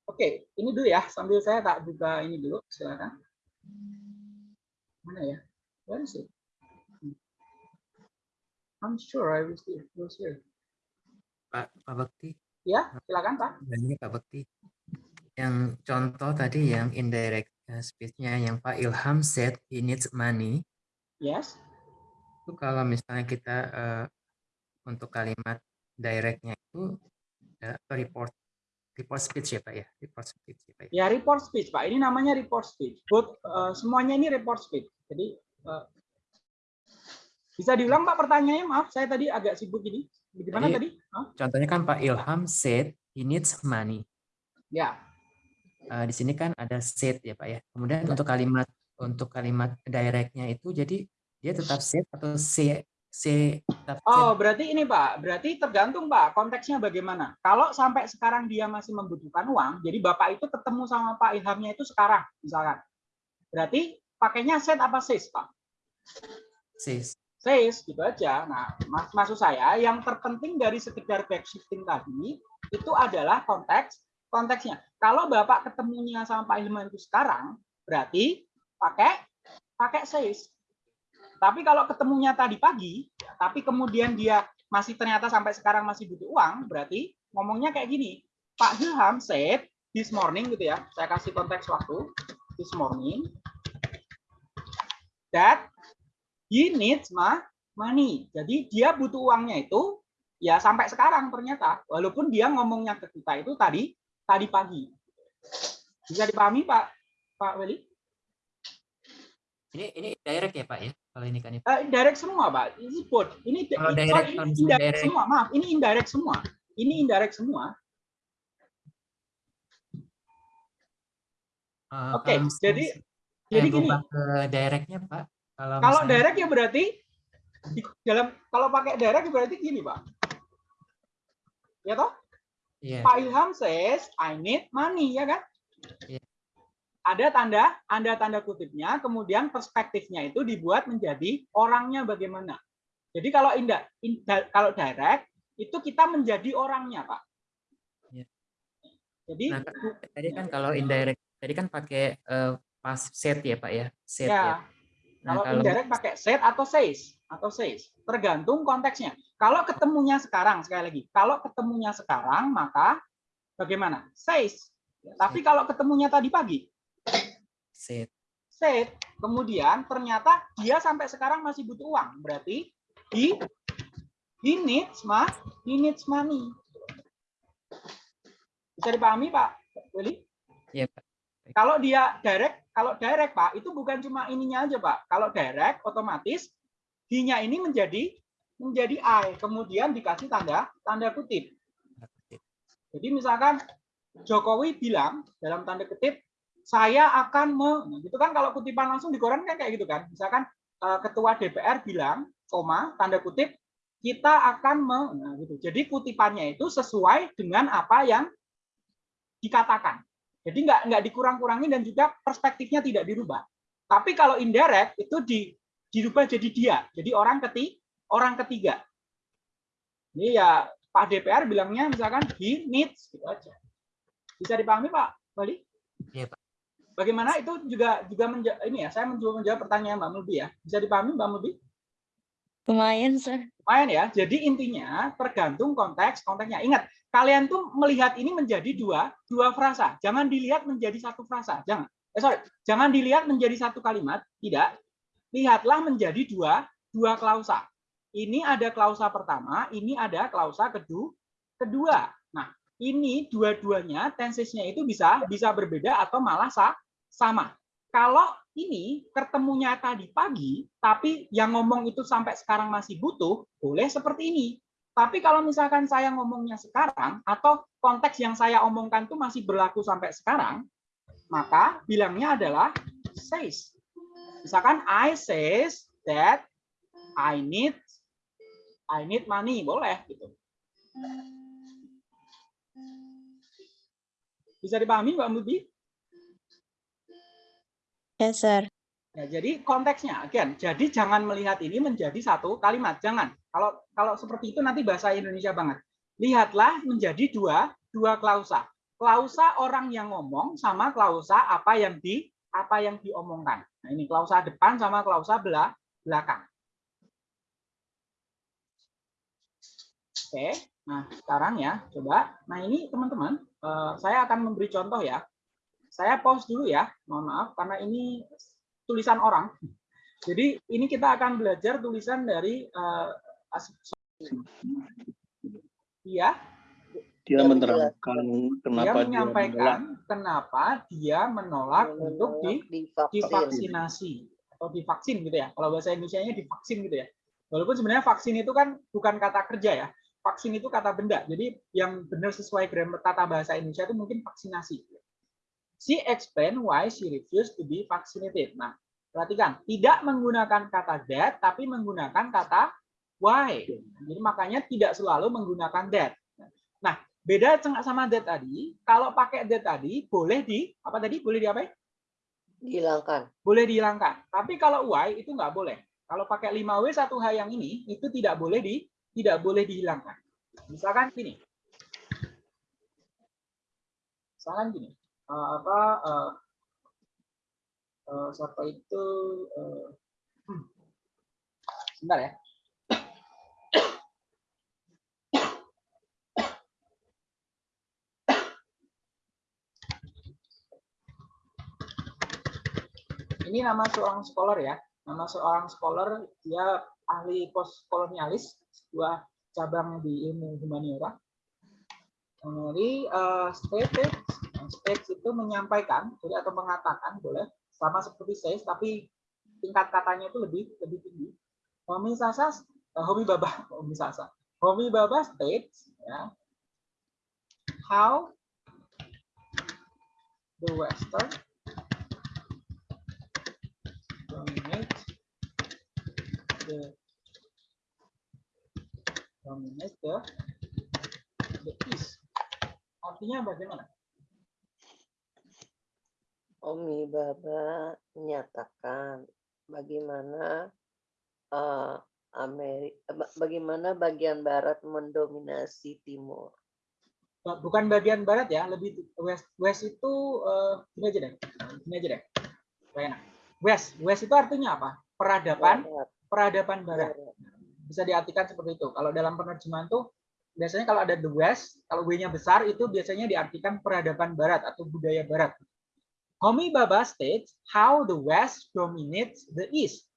Oke, ini dulu ya, sambil saya tak buka ini dulu, silakan. Mana ya? Where is it? I'm sure I was here. Was here. Pak, Pak Bekti, Ya, silakan Pak. ini Pak Bekti. Yang contoh tadi yang indirect uh, speech-nya yang Pak Ilham said he needs money. Yes. Itu kalau misalnya kita eh, untuk kalimat directnya itu eh, report report speech ya Pak ya, report speech ya Pak. ya. Ya, report speech Pak. Ini namanya report speech. Eh, semuanya ini report speech. Jadi eh, bisa diulang Pak pertanyaannya? Maaf, saya tadi agak sibuk ini. Bagaimana Jadi- tadi? Hah? Contohnya kan Pak Ilham said he needs money. Ya, Eh, di sini kan ada said ya Pak ya. Kemudian untuk kalimat untuk kalimat directnya itu jadi dia tetap said atau tetap said. Oh, berarti ini Pak, berarti tergantung Pak, konteksnya bagaimana. Kalau sampai sekarang dia masih membutuhkan uang, jadi Bapak itu ketemu sama Pak Ilhamnya itu sekarang, misalkan. Berarti pakainya set apa sis, Pak? says. Sis, gitu aja. Nah, mak- maksud saya yang terpenting dari sekedar backshifting tadi itu adalah konteks konteksnya. Kalau Bapak ketemunya sama Pak Hilman itu sekarang, berarti pakai pakai says. Tapi kalau ketemunya tadi pagi, tapi kemudian dia masih ternyata sampai sekarang masih butuh uang, berarti ngomongnya kayak gini. Pak Ilham said this morning gitu ya. Saya kasih konteks waktu. This morning that he needs ma money. Jadi dia butuh uangnya itu ya sampai sekarang ternyata walaupun dia ngomongnya ke kita itu tadi tadi pagi. Bisa dipahami Pak Pak Weli? Ini ini direct ya Pak ya? Kalau ini kan. Eh, direct semua, Pak. Ini both. Ini, Kalau direct, ini misalnya indirect direct. semua. Maaf, ini indirect semua. Ini indirect semua. Eh, Oke, misalnya jadi jadi gini. ke directnya Pak. Kalau Kalau misalnya- direct ya berarti di dalam kalau pakai direct berarti gini, Pak. Ya toh? Iya. Pak Ilham says I need money, ya kan? Iya. Ada tanda anda tanda kutipnya, kemudian perspektifnya itu dibuat menjadi orangnya bagaimana. Jadi kalau indah, inda- kalau direct itu kita menjadi orangnya, Pak. Iya. Jadi Nah, tadi kan kalau indirect tadi kan pakai eh, pas set ya Pak ya. Set ya. ya, Nah, kalau kalau indirect pakai set atau says atau says, tergantung konteksnya. Kalau ketemunya sekarang sekali lagi, kalau ketemunya sekarang maka bagaimana? Says. Tapi kalau ketemunya tadi pagi, set said, kemudian ternyata dia sampai sekarang masih butuh uang. Berarti he he needs ma, he needs money. Bisa dipahami Pak Willy? ya Pak. Kalau dia direct, kalau direct Pak, itu bukan cuma ininya aja Pak. Kalau direct otomatis he-nya ini menjadi menjadi I, kemudian dikasih tanda tanda kutip. Jadi misalkan Jokowi bilang dalam tanda kutip saya akan me, nah, gitu kan kalau kutipan langsung di koran kan kayak gitu kan. Misalkan eh, ketua DPR bilang, koma tanda kutip kita akan me, nah, gitu. Jadi kutipannya itu sesuai dengan apa yang dikatakan. Jadi nggak nggak dikurang-kurangi dan juga perspektifnya tidak dirubah. Tapi kalau indirect itu di, dirubah jadi dia, jadi orang keti orang ketiga. Ini ya Pak DPR bilangnya misalkan he needs gitu aja. Bisa dipahami Pak Bali? Iya, Pak. Bagaimana itu juga juga menja- ini ya saya mencoba menjawab pertanyaan Mbak Mulbi ya. Bisa dipahami Mbak Mulbi? Lumayan, sir. Lumayan ya. Jadi intinya tergantung konteks konteksnya. Ingat kalian tuh melihat ini menjadi dua dua frasa. Jangan dilihat menjadi satu frasa. Jangan. Eh sorry, jangan dilihat menjadi satu kalimat. Tidak. Lihatlah menjadi dua dua klausa. Ini ada klausa pertama, ini ada klausa kedua. Kedua. Nah, ini dua-duanya tensesnya itu bisa bisa berbeda atau malah sa- sama. Kalau ini ketemunya tadi pagi, tapi yang ngomong itu sampai sekarang masih butuh, boleh seperti ini. Tapi kalau misalkan saya ngomongnya sekarang, atau konteks yang saya omongkan itu masih berlaku sampai sekarang, maka bilangnya adalah says. Misalkan I says that I need I need money, boleh gitu. Bisa dipahami Mbak Mubi? Yes, sir. Ya, jadi konteksnya, again, jadi jangan melihat ini menjadi satu kalimat, jangan. Kalau kalau seperti itu nanti bahasa Indonesia banget. Lihatlah menjadi dua dua klausa. Klausa orang yang ngomong sama klausa apa yang di apa yang diomongkan. Nah, ini klausa depan sama klausa belakang. Oke, nah sekarang ya, coba. Nah ini teman-teman, eh, saya akan memberi contoh ya. Saya pause dulu ya, mohon maaf karena ini tulisan orang. Jadi ini kita akan belajar tulisan dari eh, as- dia Dia menerangkan dia kenapa dia menolak menyampaikan kenapa dia menolak untuk di, divaksin. divaksinasi atau divaksin gitu ya. Kalau bahasa Indonesia-nya divaksin gitu ya. Walaupun sebenarnya vaksin itu kan bukan kata kerja ya. Vaksin itu kata benda. Jadi yang benar sesuai grammar tata bahasa Indonesia itu mungkin vaksinasi. She explained why she refused to be vaccinated. Nah, perhatikan, tidak menggunakan kata that, tapi menggunakan kata why. Jadi makanya tidak selalu menggunakan that. Nah, beda sama that tadi. Kalau pakai that tadi, boleh di apa tadi? Boleh di apa? Dihilangkan. Boleh dihilangkan. Tapi kalau why itu nggak boleh. Kalau pakai 5W 1H yang ini, itu tidak boleh di tidak boleh dihilangkan. Misalkan gini. misalkan gini, eh, apa eh, eh, siapa itu eh, hmm, sebentar ya. Ini nama seorang scholar ya. Nama seorang scholar dia ahli postkolonialis, sebuah cabang di ilmu humaniora. Jadi uh, stated, states itu menyampaikan, jadi atau mengatakan boleh sama seperti says, tapi tingkat katanya itu lebih lebih tinggi. Homi Sasa, uh, Homi Baba, Homi Sasa, Homi Baba states, ya, how the Western the dominate the East. Artinya bagaimana? Omi Baba menyatakan bagaimana eh, Amerika, bagaimana bagian barat mendominasi timur. Bukan bagian barat ya, lebih west. West itu eh, gini aja deh, gini aja deh. Enak. West, West itu artinya apa? Peradaban, Barat, peradaban barat. barat. Bisa diartikan seperti itu. Kalau dalam penerjemahan tuh biasanya kalau ada the West, kalau W-nya besar itu biasanya diartikan peradaban barat atau budaya barat. Homi Baba states how the West dominates the East.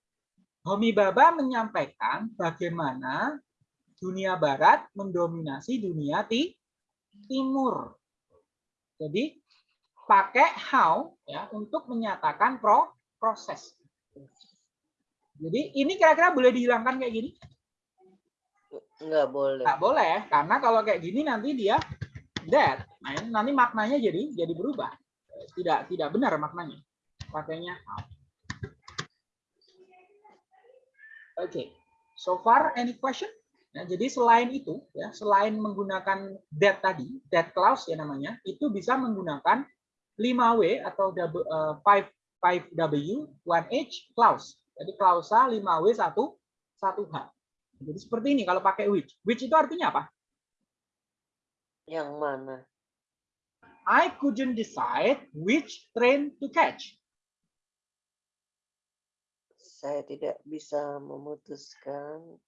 Homi Baba menyampaikan bagaimana dunia barat mendominasi dunia ti timur. Jadi pakai how ya untuk menyatakan pro proses. Jadi ini kira-kira boleh dihilangkan kayak gini? Nggak boleh. Nggak boleh, karena kalau kayak gini nanti dia that. Nah, ini nanti maknanya jadi jadi berubah. Tidak tidak benar maknanya. Pakainya how. Oke. So far any question? Ya, jadi selain itu ya, selain menggunakan that tadi, that clause ya namanya, itu bisa menggunakan 5W atau double, eh, 5 5W 1H clause. Jadi klausa 5W 1 1H. Jadi seperti ini kalau pakai which. Which itu artinya apa? Yang mana? I couldn't decide which train to catch. Saya tidak bisa memutuskan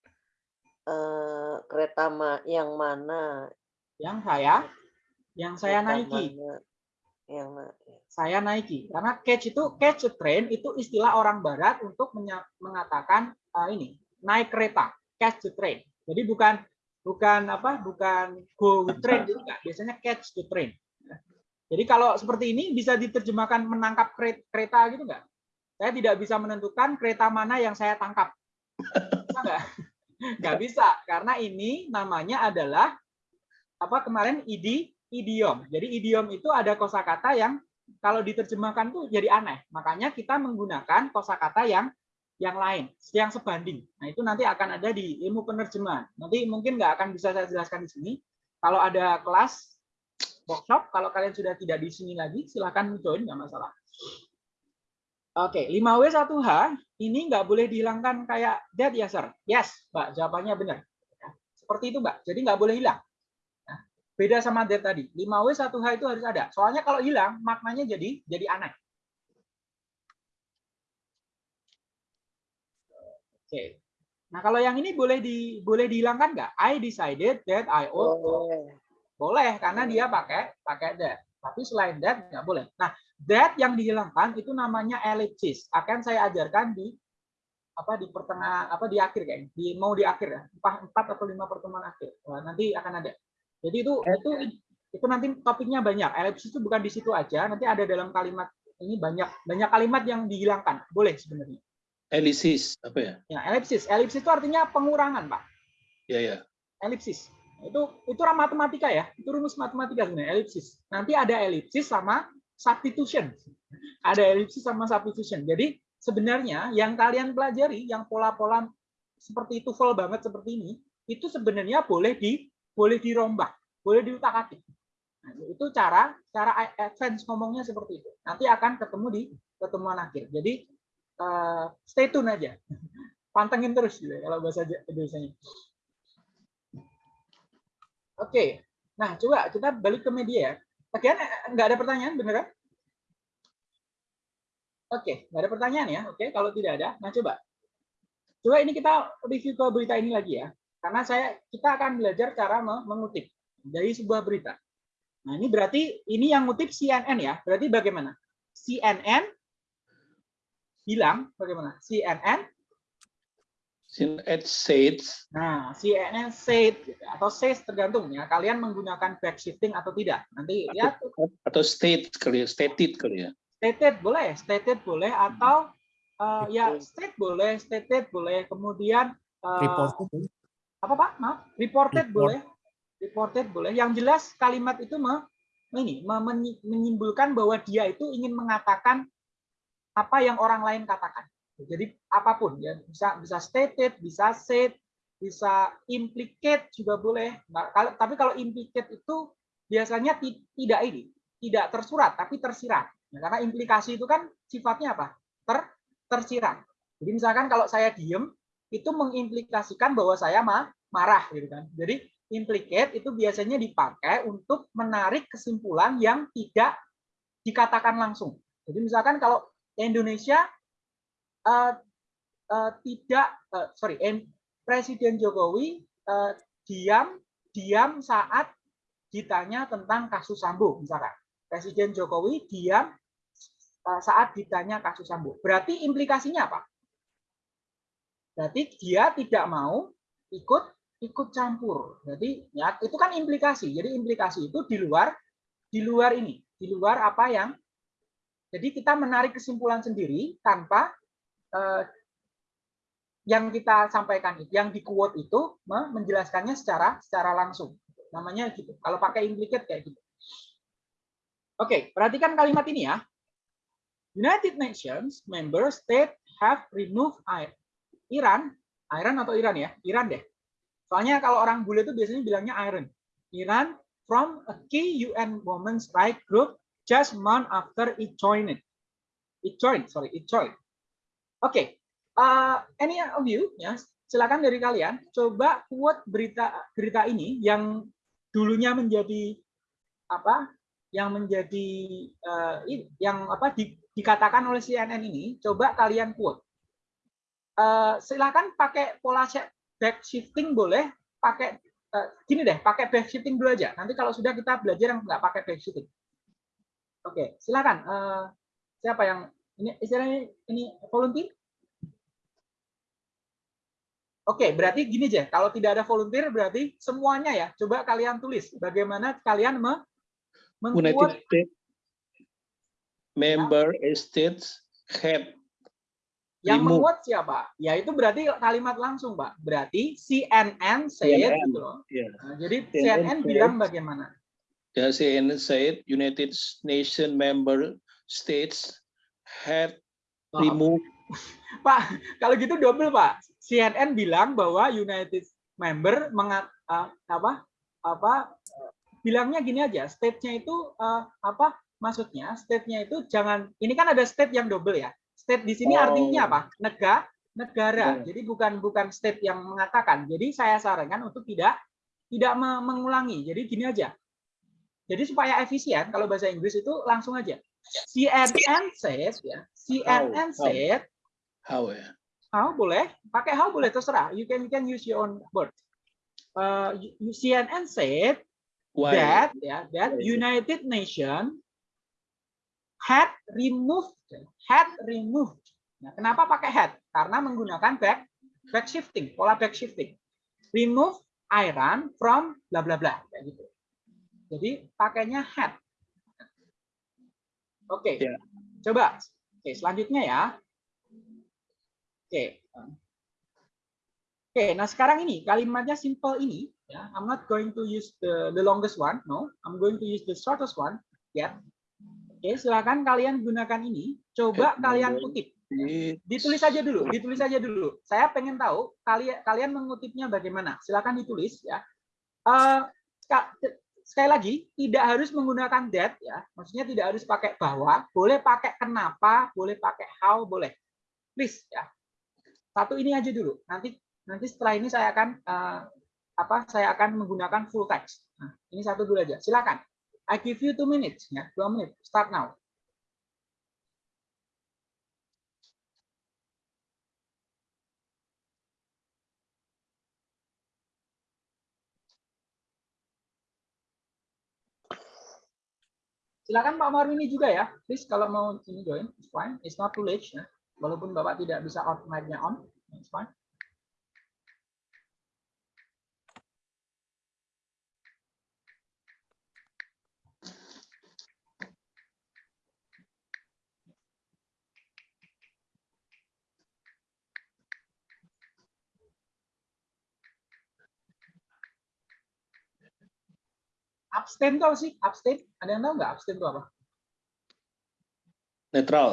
eh, kereta ma yang mana Yang saya yang saya kereta naiki. mana Saya naiki. Karena catch itu catch a train itu istilah orang barat untuk mengatakan ah, ini naik kereta, catch the train. Jadi bukan bukan apa? Bukan go with train juga. Biasanya catch the train. Jadi kalau seperti ini bisa diterjemahkan menangkap kere- kereta gitu enggak? Saya tidak bisa menentukan kereta mana yang saya tangkap. Bisa enggak? Nggak bisa karena ini namanya adalah apa kemarin idi idiom. Jadi idiom itu ada kosakata yang kalau diterjemahkan tuh jadi aneh. Makanya kita menggunakan kosakata yang yang lain, yang sebanding. Nah, itu nanti akan ada di ilmu penerjemahan. Nanti mungkin nggak akan bisa saya jelaskan di sini. Kalau ada kelas workshop, kalau kalian sudah tidak di sini lagi, silahkan join, nggak masalah. Oke, 5W 1H ini nggak boleh dihilangkan kayak that ya, sir. Yes, Mbak, jawabannya benar. Seperti itu, Mbak. Jadi nggak boleh hilang. Nah, beda sama that tadi. 5W 1H itu harus ada. Soalnya kalau hilang, maknanya jadi jadi aneh. Oke. Nah, kalau yang ini boleh di boleh dihilangkan nggak? I decided that I ought to Boleh. boleh karena dia pakai pakai that. Tapi selain that nggak boleh. Nah, that yang dihilangkan itu namanya ellipsis. Akan saya ajarkan di apa di pertengah apa di akhir kayaknya. Di mau di akhir ya. Empat, empat atau lima pertemuan akhir. Wah, nanti akan ada. Jadi itu itu itu nanti topiknya banyak. Ellipsis itu bukan di situ aja, nanti ada dalam kalimat ini banyak banyak kalimat yang dihilangkan. Boleh sebenarnya. Elisis apa ya? Ya, ellipsis. Ellipsis itu artinya pengurangan, Pak. Ya ya. elipsis. Itu itu matematika ya. Itu rumus matematika sebenarnya elipsis. Nanti ada elipsis sama substitution. Ada elipsis sama substitution. Jadi sebenarnya yang kalian pelajari yang pola-pola seperti itu full banget seperti ini, itu sebenarnya boleh di boleh dirombak, boleh diutak-atik. Nah, itu cara cara advance ngomongnya seperti itu. Nanti akan ketemu di pertemuan akhir. Jadi eh, stay tune aja. Pantengin terus gitu ya, kalau bahasa Indonesia-nya. Oke, nah coba kita balik ke media. ya. Bagian nggak ada pertanyaan, beneran? Oke, nggak ada pertanyaan ya. Oke, kalau tidak ada, nah coba. Coba ini kita review ke berita ini lagi ya. Karena saya kita akan belajar cara mengutip dari sebuah berita. Nah, ini berarti ini yang ngutip CNN ya. Berarti bagaimana? CNN bilang bagaimana? CNN CNN says Nah, CNN said atau says tergantung ya. Kalian menggunakan backshifting atau tidak. Nanti ya atau state kali ya, stated kali ya. stated boleh, stated boleh atau uh, ya state boleh, stated boleh. Kemudian uh, Reported. Apa Pak? Maaf, reported Report. boleh. Reported boleh. Yang jelas kalimat itu me, ini me- menyi- menyimpulkan bahwa dia itu ingin mengatakan apa yang orang lain katakan. Jadi apa pun ya bisa bisa stated, bisa said, bisa implicate juga boleh. Nah, kalau tapi kalau implicate itu biasanya ti- tidak ini, tidak tersurat tapi tersirat. Ya, karena implikasi itu kan sifatnya apa? Ter tersirat. Jadi misalkan kalau saya diem itu mengimplikasikan bahwa saya ma- marah gitu kan. Jadi implicate itu biasanya dipakai untuk menarik kesimpulan yang tidak dikatakan langsung. Jadi misalkan kalau Indonesia eh, eh, tidak eh, sorry en- Presiden Jokowi eh, diam diam saat ditanya tentang kasus Sambo misalkan Presiden Jokowi diam saat ditanya kasus Sambo. Berarti implikasinya apa? Berarti dia tidak mau ikut ikut campur. Jadi ya itu kan implikasi. Jadi implikasi itu di luar di luar ini, di luar apa yang jadi kita menarik kesimpulan sendiri tanpa eh, yang kita sampaikan yang di quote itu me- menjelaskannya secara secara langsung. Namanya gitu. Kalau pakai implicate kayak gitu. Oke, perhatikan kalimat ini ya. United Nations member state have removed Iran, Iran atau Iran ya? Iran deh. Soalnya kalau orang bule itu biasanya bilangnya Iran. Iran from a key UN Women's Rights Group just month after it joined it. Joined, sorry, it joined. Oke, uh, any of you ya, silakan dari kalian coba quote berita berita ini yang dulunya menjadi apa? Yang menjadi uh, yang apa di- dikatakan oleh CNN ini, coba kalian quote. Uh, silakan pakai pola back shifting boleh, pakai uh, gini deh, pakai back shifting dulu aja. Nanti kalau sudah kita belajar yang nggak pakai back shifting. Oke, silakan. Eh, siapa yang ini istilahnya ini volunteer? Oke, berarti gini aja. Kalau tidak ada volunteer berarti semuanya ya. Coba kalian tulis bagaimana kalian me United member states have yang remove. menguat siapa? Ya itu berarti kalimat langsung, Pak. Berarti CNN said CNN, gitu loh. ya. Nah, jadi CNN CNN said. bilang bagaimana? Ya, CNN said United Nation member states had Oh, removed Pak, kalau gitu double Pak. CNN bilang bahwa United member mengat, eh, apa apa bilangnya gini aja, state-nya itu eh, apa maksudnya? State-nya itu jangan ini kan ada state yang double ya. State di sini Oh. artinya apa? Negara, negara. Hmm. Jadi bukan bukan state yang mengatakan. Jadi saya sarankan untuk tidak tidak me- mengulangi. Jadi gini aja. Jadi supaya efisien kalau bahasa Inggris itu langsung aja. CNN said ya. CNN How? How? said how ya? how boleh pakai how boleh terserah you can you can use your own word uh, CNN said Why? that ya that Why? United Nation had removed had removed nah, kenapa pakai had karena menggunakan back back shifting pola back shifting remove Iran from bla bla bla kayak gitu jadi pakainya had oke Ya. coba oke selanjutnya ya oke Oke, nah sekarang ini kalimatnya simple ini, ya. I'm not going to use the the longest one, no. I'm going to use the shortest one, ya. Oke, silakan kalian gunakan ini. Coba kalian kutip. It- Ditulis aja dulu, ditulis aja dulu. Saya pengen tahu kalian kalian mengutipnya bagaimana. Silakan ditulis, ya. Eh, sekali lagi, tidak harus menggunakan that, ya. Maksudnya tidak harus pakai bahwa, boleh pakai kenapa, boleh pakai how, boleh. Please, ya. Satu ini aja dulu. Nanti nanti setelah ini saya akan eh, apa saya akan menggunakan full text. Nah, ini satu dulu aja. Silakan. I give you two minutes, ya, dua menit. Start now. Silakan Pak Marwini juga ya. Please kalau mau ini join, it's fine. It's not too late ya. Walaupun Bapak tidak bisa out mic-nya on, it's fine. Abstain tuh apa sih? Abstain? Ada yang tahu nggak abstain itu apa? Netral.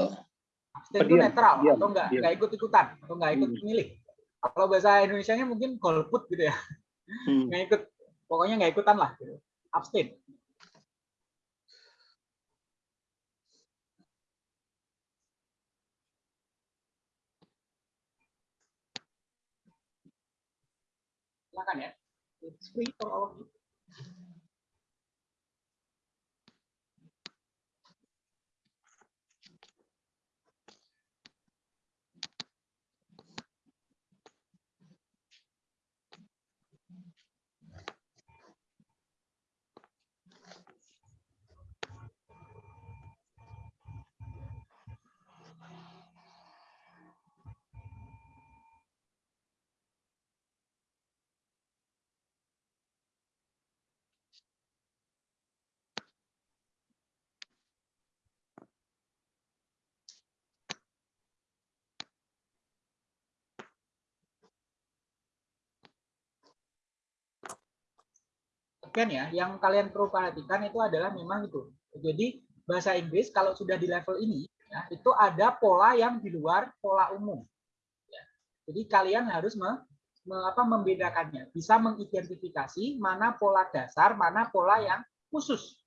Abstain itu netral diam, atau nggak nggak ikut ikutan atau nggak ikut Hmm. milih. Kalau bahasa Indonesia-nya mungkin golput gitu ya, Hmm. nggak ikut, pokoknya nggak ikutan lah. Gitu. Abstain. Silakan ya. It's free for all of you. Ya, yang kalian perlu perhatikan itu adalah memang itu. Jadi bahasa Inggris kalau sudah di level ini, ya, itu ada pola yang di luar pola umum. Ya. Jadi kalian harus me, me- apa, membedakannya, bisa mengidentifikasi mana pola dasar, mana pola yang khusus.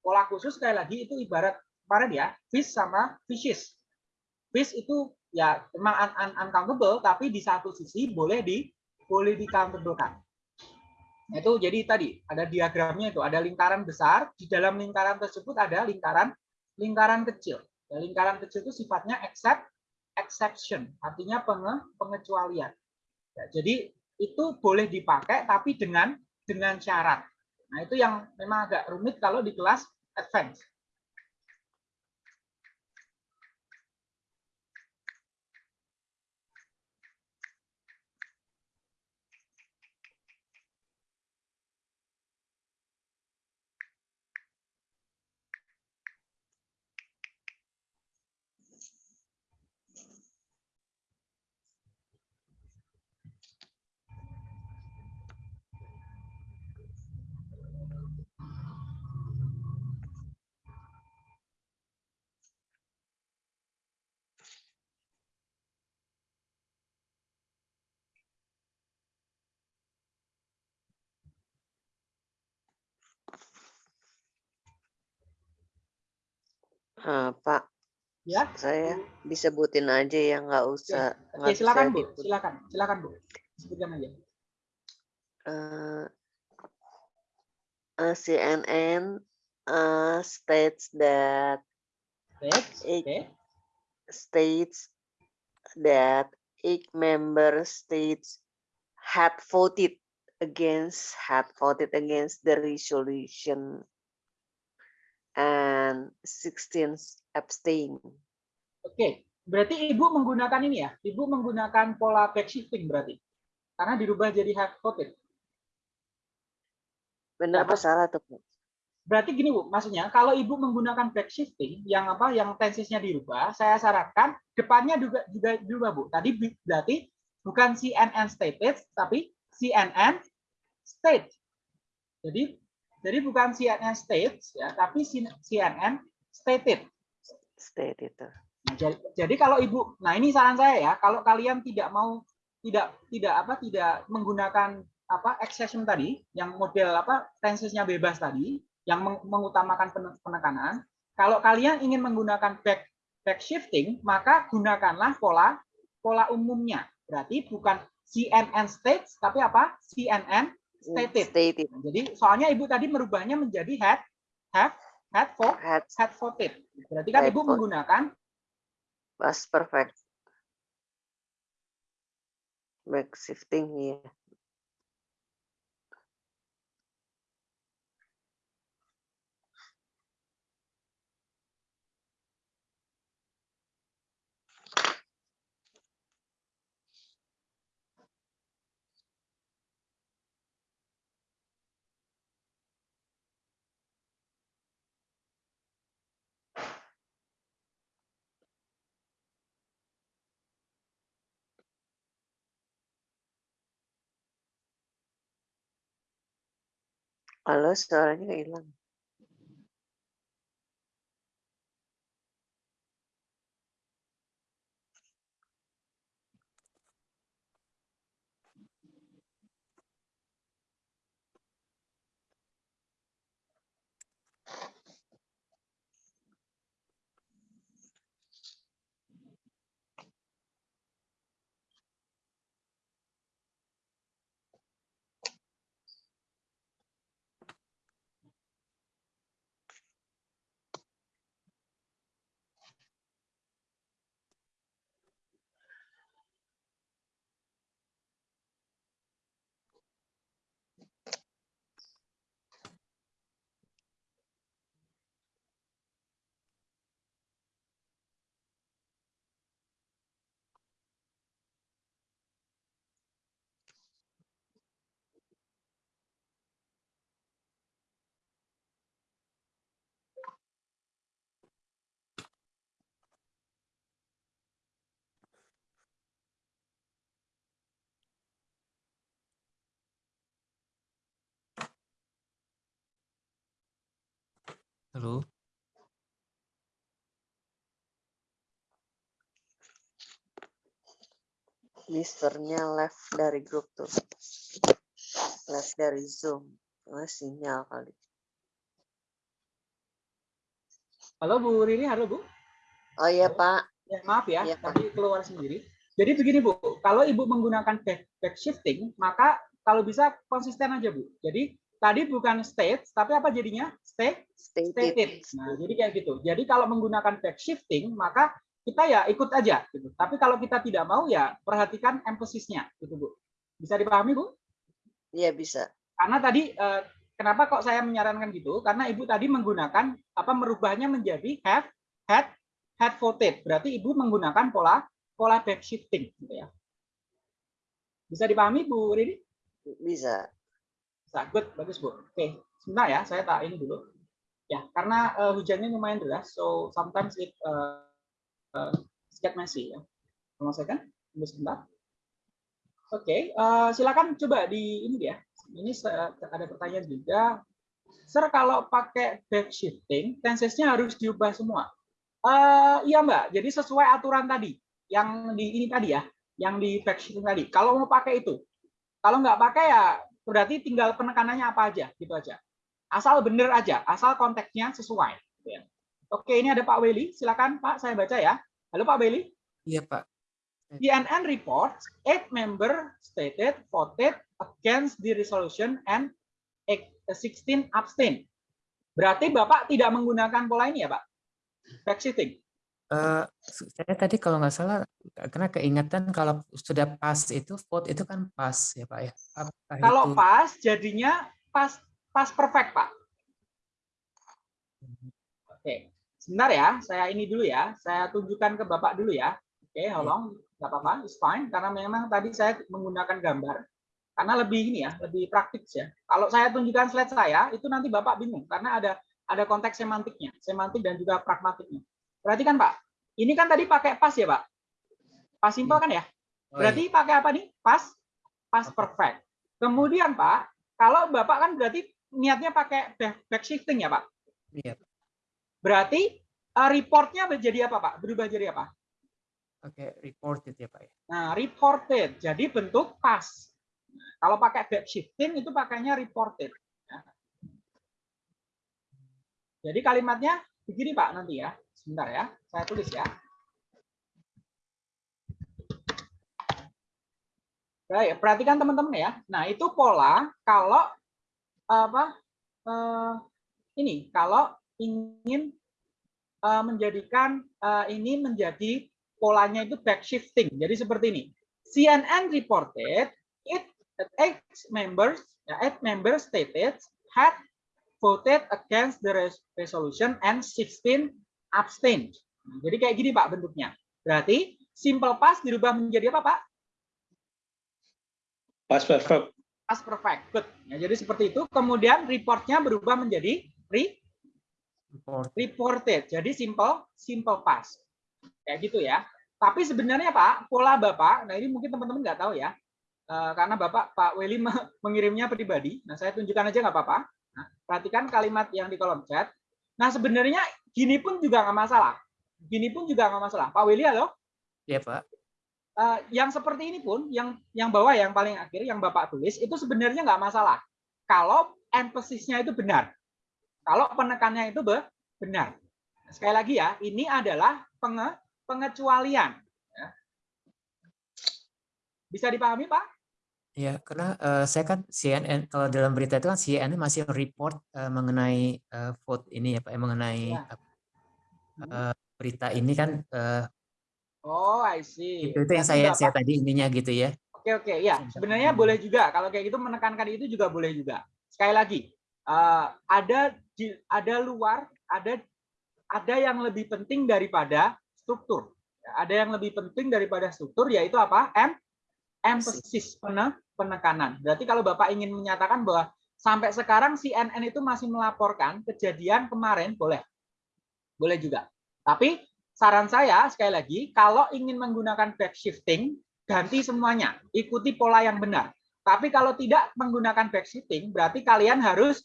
Pola khusus sekali lagi itu ibarat kemarin ya, fish sama fishes. Fish itu ya memang un- un- uncountable, tapi di satu sisi boleh di boleh di countable-kan. Nah, itu jadi tadi ada diagramnya itu ada lingkaran besar di dalam lingkaran tersebut ada lingkaran lingkaran kecil. Ya, lingkaran kecil itu sifatnya except exception artinya penge, pengecualian. Ya, jadi itu boleh dipakai tapi dengan dengan syarat. Nah itu yang memang agak rumit kalau di kelas advance Ah, Pak, ya. Saya disebutin aja ya, nggak usah. oke nggak silakan bisa bu. diput- silakan silakan bu. Sebutkan aja. Eh, eh, CNN uh, states that Eight. oke. States that eight member states had voted against had voted against the resolution and 16 abstain. Oke, berarti ibu menggunakan ini ya? Ibu menggunakan pola backshifting berarti, karena dirubah jadi have voted. Benar apa salah tuh? Berarti gini bu, maksudnya kalau ibu menggunakan backshifting yang apa, yang tensesnya dirubah, saya sarankan depannya juga juga dirubah bu. Tadi berarti bukan CNN stated, tapi CNN state. Jadi jadi bukan CNN states ya, tapi CNN stated. State itu. Nah, jadi, kalau ibu, nah ini saran saya ya, kalau kalian tidak mau tidak tidak apa tidak menggunakan apa exception tadi, yang model apa tensesnya bebas tadi, yang meng- mengutamakan pen- penekanan, kalau kalian ingin menggunakan back back shifting, maka gunakanlah pola pola umumnya. Berarti bukan CNN states, tapi apa? CNN stated. Stated. Jadi soalnya ibu tadi merubahnya menjadi had have had for Had had voted. Berarti kan Had ibu vote. menggunakan past perfect. Back shifting ya. Halo, suaranya hilang. Halo. Misternya left dari grup tuh. Left dari Zoom. Nah, sinyal kali. Halo Bu Rini, halo Bu. Oh iya, Pak. Ya, maaf ya, Iya, Pak. tadi keluar sendiri. Jadi begini Bu, kalau Ibu menggunakan back, back shifting, maka kalau bisa konsisten aja Bu. Jadi tadi bukan state, tapi apa jadinya? Stay Stay stated. Nah, jadi kayak gitu. Jadi kalau menggunakan back shifting, maka kita ya ikut aja gitu. Tapi kalau kita tidak mau ya perhatikan emphasis-nya gitu, Bu. Bisa dipahami, Bu? Iya, bisa. Karena tadi eh, kenapa kok saya menyarankan gitu? Karena Ibu tadi menggunakan apa merubahnya menjadi have, had, had voted. Berarti Ibu menggunakan pola pola back shifting gitu ya. Bisa dipahami, Bu Rini? Bisa. Good, bagus, Bu. Oke, sebentar ya, saya tak ini dulu. Ya, karena eh, hujannya lumayan deras, so sometimes it uh, uh, get messy ya. Kalau saya kan, tunggu sebentar. Oke, eh, silakan coba di ini ya. Ini ada pertanyaan juga. Sir, kalau pakai back shifting, tensesnya harus diubah semua. Eh, iya Mbak, jadi sesuai aturan tadi, yang di ini tadi ya, yang di back shifting tadi. Kalau mau pakai itu, kalau nggak pakai ya berarti tinggal penekanannya apa aja, gitu aja. Asal bener aja, asal konteksnya sesuai. gitu ya. Oke, ini ada Pak Weli, silakan Pak, saya baca ya. Halo Pak Weli. Iya, Pak. CNN reports eight member stated voted against the resolution and eight- 16 abstain. Berarti Bapak tidak menggunakan pola ini ya, Pak? Backshifting. Eh, saya tadi kalau nggak salah karena keingatan kalau sudah pas itu vote itu kan pas ya Pak ya. Apakah Kalau itu pas jadinya pas pas perfect, Pak. Oke. Sebentar ya, saya ini dulu ya. Saya tunjukkan ke Bapak dulu ya. Oke, how long? Nggak apa-apa, it's fine. Karena memang tadi saya menggunakan gambar. Karena lebih ini ya, lebih praktis ya. Kalau saya tunjukkan slide saya, itu nanti Bapak bingung. Karena ada ada konteks semantiknya, semantik dan juga pragmatiknya. Perhatikan Pak, ini kan tadi pakai pas ya Pak? Pas simple kan ya? Oh, iya. Berarti pakai apa nih? Pas pas perfect. Kemudian Pak, kalau Bapak kan berarti niatnya pakai back, shifting ya Pak? Iya. Berarti eh, reportnya menjadi apa Pak? Berubah jadi apa? Oke, reported ya Pak ya. Nah, reported. Jadi bentuk pas. Kalau pakai back shifting itu pakainya reported. Nah. Jadi kalimatnya begini Pak nanti ya. Sebentar ya, saya tulis ya. Baik, perhatikan teman-teman ya. Nah, itu pola kalau apa? eh, ini kalau ingin eh, menjadikan eh, ini menjadi polanya itu back shifting. Jadi seperti ini. CNN reported it eight members, ya, eight members stated had voted against the res- resolution and 16 abstained. Nah, Jadi kayak gini Pak bentuknya. Berarti simple past dirubah menjadi apa Pak? Past perfect. Past perfect. Good. Ya, jadi seperti itu. Kemudian reportnya berubah menjadi re Report. reported. Jadi simple simple past. Kayak gitu ya. Tapi sebenarnya Pak, pola Bapak, nah ini mungkin teman-teman nggak tahu ya. Eh, karena Bapak Pak Weli me- mengirimnya pribadi. Nah, saya tunjukkan aja nggak apa-apa. Nah, perhatikan kalimat yang di kolom chat. Nah, sebenarnya gini pun juga nggak masalah. Gini pun juga nggak masalah. Pak Weli, halo? Ya Pak. Eh, yang seperti ini pun, yang yang bawah yang paling akhir, yang Bapak tulis, itu sebenarnya nggak masalah. Kalau emphasis-nya itu benar. Kalau penekannya itu be- benar. Sekali lagi ya, ini adalah penge- pengecualian. ya. Bisa dipahami, Pak? Ya, karena eh, saya kan CNN kalau dalam berita itu kan CNN masih report eh, mengenai eh, vote ini ya Pak, eh, mengenai Ya. eh, berita ini kan eh, Oh, I see. itu itu yang saya saya tadi ininya gitu ya. Oke oke ya sebenarnya boleh juga kalau kayak gitu menekankan itu juga boleh juga. Sekali lagi eh, ada di ada luar ada ada yang lebih penting daripada struktur. Ya, Ada yang lebih penting daripada struktur yaitu apa? Em emphasis pene- penekanan. Berarti kalau Bapak ingin menyatakan bahwa sampai sekarang CNN itu masih melaporkan kejadian kemarin boleh. Boleh juga. Tapi saran saya sekali lagi kalau ingin menggunakan back shifting ganti semuanya, ikuti pola yang benar. Tapi kalau tidak menggunakan back shifting, berarti kalian harus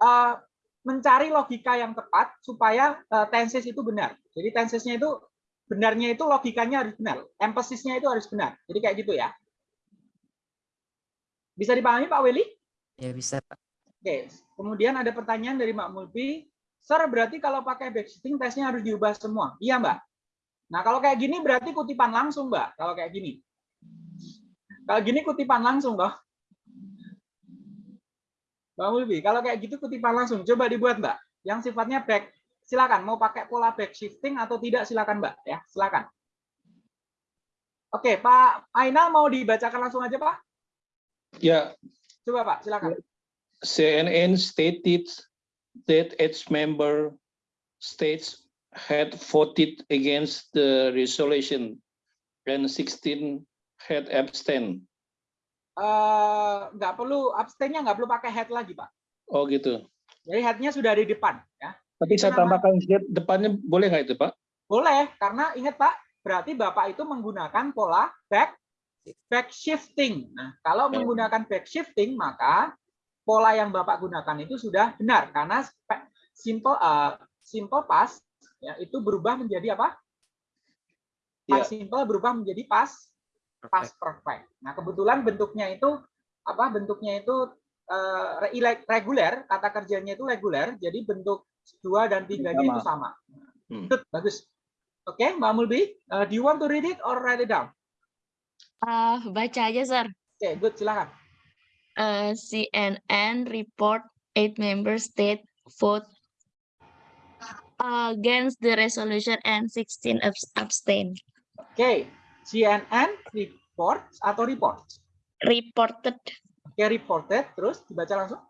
eh, mencari logika yang tepat supaya eh, tenses itu benar. Jadi tensesnya itu benarnya itu logikanya harus benar, emphasisnya itu harus benar. Jadi kayak gitu ya. Bisa dipahami Pak Weli? Ya bisa Pak. Oke. Kemudian ada pertanyaan dari Mbak Mulpi. Sir, berarti kalau pakai back shifting tesnya harus diubah semua. Iya, Mbak. Nah, kalau kayak gini berarti kutipan langsung, Mbak. Kalau kayak gini. Kalau gini kutipan langsung, toh. Mbak Mulbi, kalau kayak gitu kutipan langsung. Coba dibuat, Mbak. Yang sifatnya back. Silakan, mau pakai pola back shifting atau tidak, silakan, Mbak. Ya, silakan. Oke, Pak Ainal mau dibacakan langsung aja, Pak? Ya, Coba, Pak, silakan. CNN stated that its member states had voted against the resolution and 16 had abstained. Eh, nggak perlu abstainnya nggak perlu pakai head lagi, Pak. Oh gitu. Jadi headnya sudah di depan, ya. Tapi Itu saya nama- tambahkan sedikit depannya boleh nggak itu Pak? Boleh, karena ingat Pak, berarti Bapak itu menggunakan pola back back shifting. Nah, kalau menggunakan back shifting, maka pola yang Bapak gunakan itu sudah benar karena simple eh, simple past ya itu berubah menjadi apa? Past simple berubah menjadi past past perfect. Nah, kebetulan bentuknya itu apa? Bentuknya itu ile- reguler, kata kerjanya itu reguler, jadi bentuk dua dan tiganya itu sama. Hmm. Good, bagus. Oke, Mbak Mulbi, uh, do you want to read it or write it down? Ah, baca aja, Sir. Oke, good, silakan. Uh, CNN report eight member state vote against the resolution and 16 abs- abstain. Oke, CNN report atau report? Reported Oke, reported, terus dibaca langsung.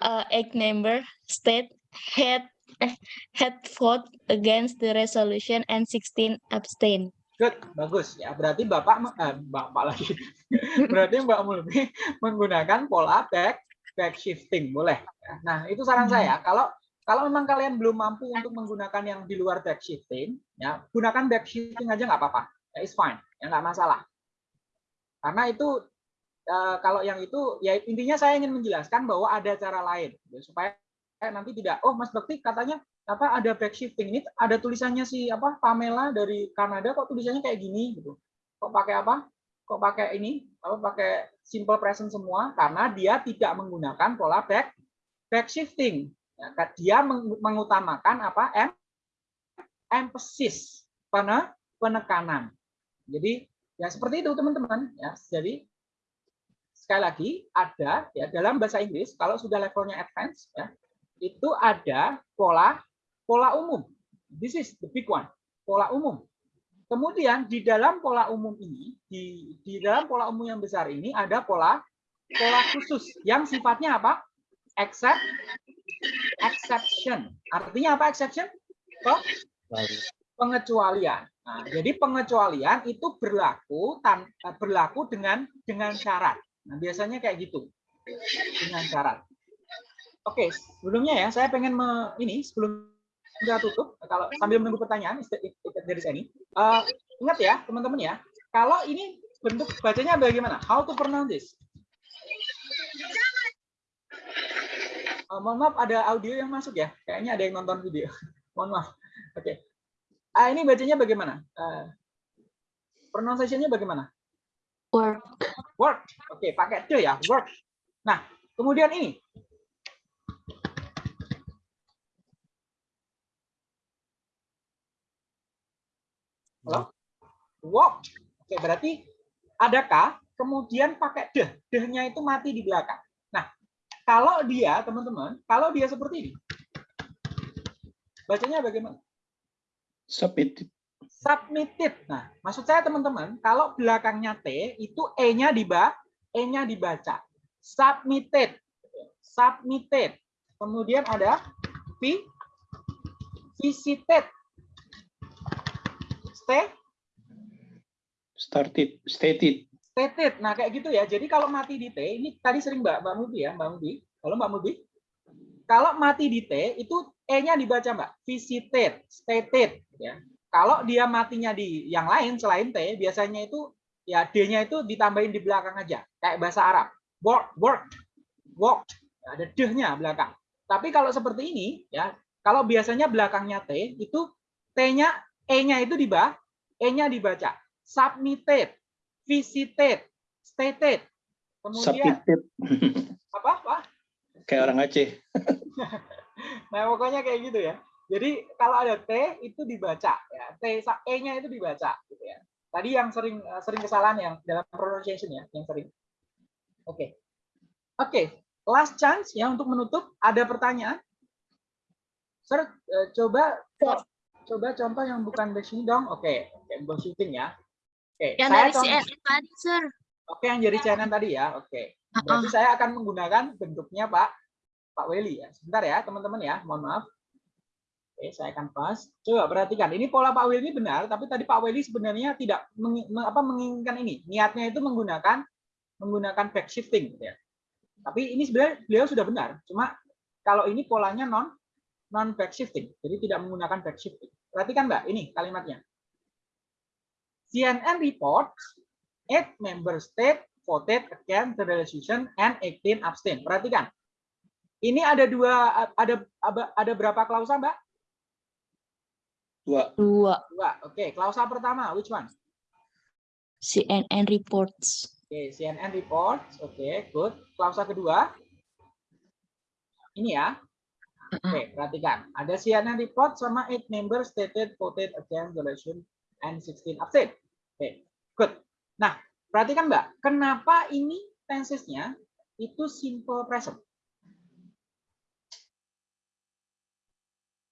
uh, eight member state had eh, had vote against the resolution and 16 abstain. Good, bagus ya. Berarti Bapak, eh, Bapak lagi. Berarti Mbak Mulbi menggunakan pola back back shifting, boleh. ya. Nah, itu saran Hmm. saya. Kalau kalau memang kalian belum mampu untuk menggunakan yang di luar back shifting, ya gunakan back shifting aja nggak apa-apa. Ya, it's fine, ya nggak masalah. Karena itu eh, kalau yang itu ya intinya saya ingin menjelaskan bahwa ada cara lain ya, supaya nanti tidak oh Mas Bekti katanya apa ada back shifting ini ada tulisannya si apa Pamela dari Kanada kok tulisannya kayak gini gitu. Kok pakai apa? Kok pakai ini? Apa pakai simple present semua karena dia tidak menggunakan pola back shifting. Ya, dia meng- mengutamakan apa? Em, emphasis, pene- penekanan. Jadi ya seperti itu teman-teman ya. Jadi sekali lagi ada ya dalam bahasa Inggris kalau sudah levelnya advance ya itu ada pola pola umum. This is the big one, pola umum. Kemudian di dalam pola umum ini, di, di dalam pola umum yang besar ini ada pola pola khusus yang sifatnya apa? Except, exception. Artinya apa exception? Pe- pengecualian. Nah, jadi pengecualian itu berlaku tan- berlaku dengan dengan syarat. Nah, biasanya kayak gitu. Dengan syarat. Oke, sebelumnya ya saya pengen me, ini sebelum kita tutup kalau sambil menunggu pertanyaan dari saya ini. eh, ingat ya, teman-teman ya. Kalau ini bentuk bacanya bagaimana? How to pronounce this? Eh, mohon maaf ada audio yang masuk ya. Kayaknya ada yang nonton video. mohon maaf. Oke. Ah, ini bacanya bagaimana? Uh, pronunciation-nya bagaimana? Work. Work. Oke, pakai the ya, work. Nah, kemudian ini. Halo? Walk. Oke, berarti ada K, kemudian pakai the. The-nya itu mati di belakang. Nah, kalau dia, teman-teman, kalau dia seperti ini. Bacanya bagaimana? Submitted. submitted. Nah, maksud saya teman-teman, kalau belakangnya T itu E-nya diba E-nya dibaca. Submitted. Submitted. Kemudian ada V visited. Stay Started. Stated. stated. Nah, kayak gitu ya. Jadi kalau mati di T, ini tadi sering Mbak Mbak Mubi ya, Mbak Mubi. Kalau Mbak Mubi, kalau mati di T itu E-nya dibaca Mbak. Visited, stated ya. Kalau dia matinya di yang lain selain T, biasanya itu ya D-nya itu ditambahin di belakang aja. Kayak bahasa Arab. Work, work, walk. Ada D-nya belakang. Tapi kalau seperti ini ya, kalau biasanya belakangnya T itu T-nya E-nya itu dibaca, E-nya dibaca. Submitted, visited, stated. Kemudian Submitted. apa? Apa? Kayak orang Aceh. Nah, pokoknya kayak gitu ya. Jadi kalau ada T itu dibaca ya. T E-nya itu dibaca gitu ya. Tadi yang sering eh, sering kesalahan yang dalam pronunciation ya, yang sering. Oke. Oke, last chance ya untuk menutup. Ada pertanyaan? Sir, eh, coba coba contoh yang bukan base ini dong. Oke, oke, base shooting ya. Oke, Yang saya dari contoh- CNN tadi, Sir. Oke, yang jadi CNN tadi ya. Oke. Uh-uh. Berarti saya akan menggunakan bentuknya Pak Pak Weli ya. Sebentar ya, teman-teman ya. Mohon maaf. Oke, saya akan pas. Coba perhatikan. Ini pola Pak Weli benar, tapi tadi Pak Weli sebenarnya tidak meng- apa menginginkan ini. Niatnya itu menggunakan menggunakan back shifting gitu ya. Tapi ini sebenarnya beliau sudah benar. Cuma kalau ini polanya non non back shifting. Jadi tidak menggunakan back shifting. Perhatikan Mbak, ini kalimatnya. CNN reports eight member state voted against the resolution and 18 abstain. Perhatikan. Ini ada dua ada ada- ada berapa klausa, Mbak? Dua. Dua. Dua. Oke, klausa pertama which one? CNN reports. Oke, CNN reports. Oke, good. Klausa kedua. Ini ya. Oke, perhatikan. Ada CNN report sama 8 members stated voted against the resolution and 16 abstain. Oke, good. Nah, perhatikan Mbak, kenapa ini tensesnya itu simple present?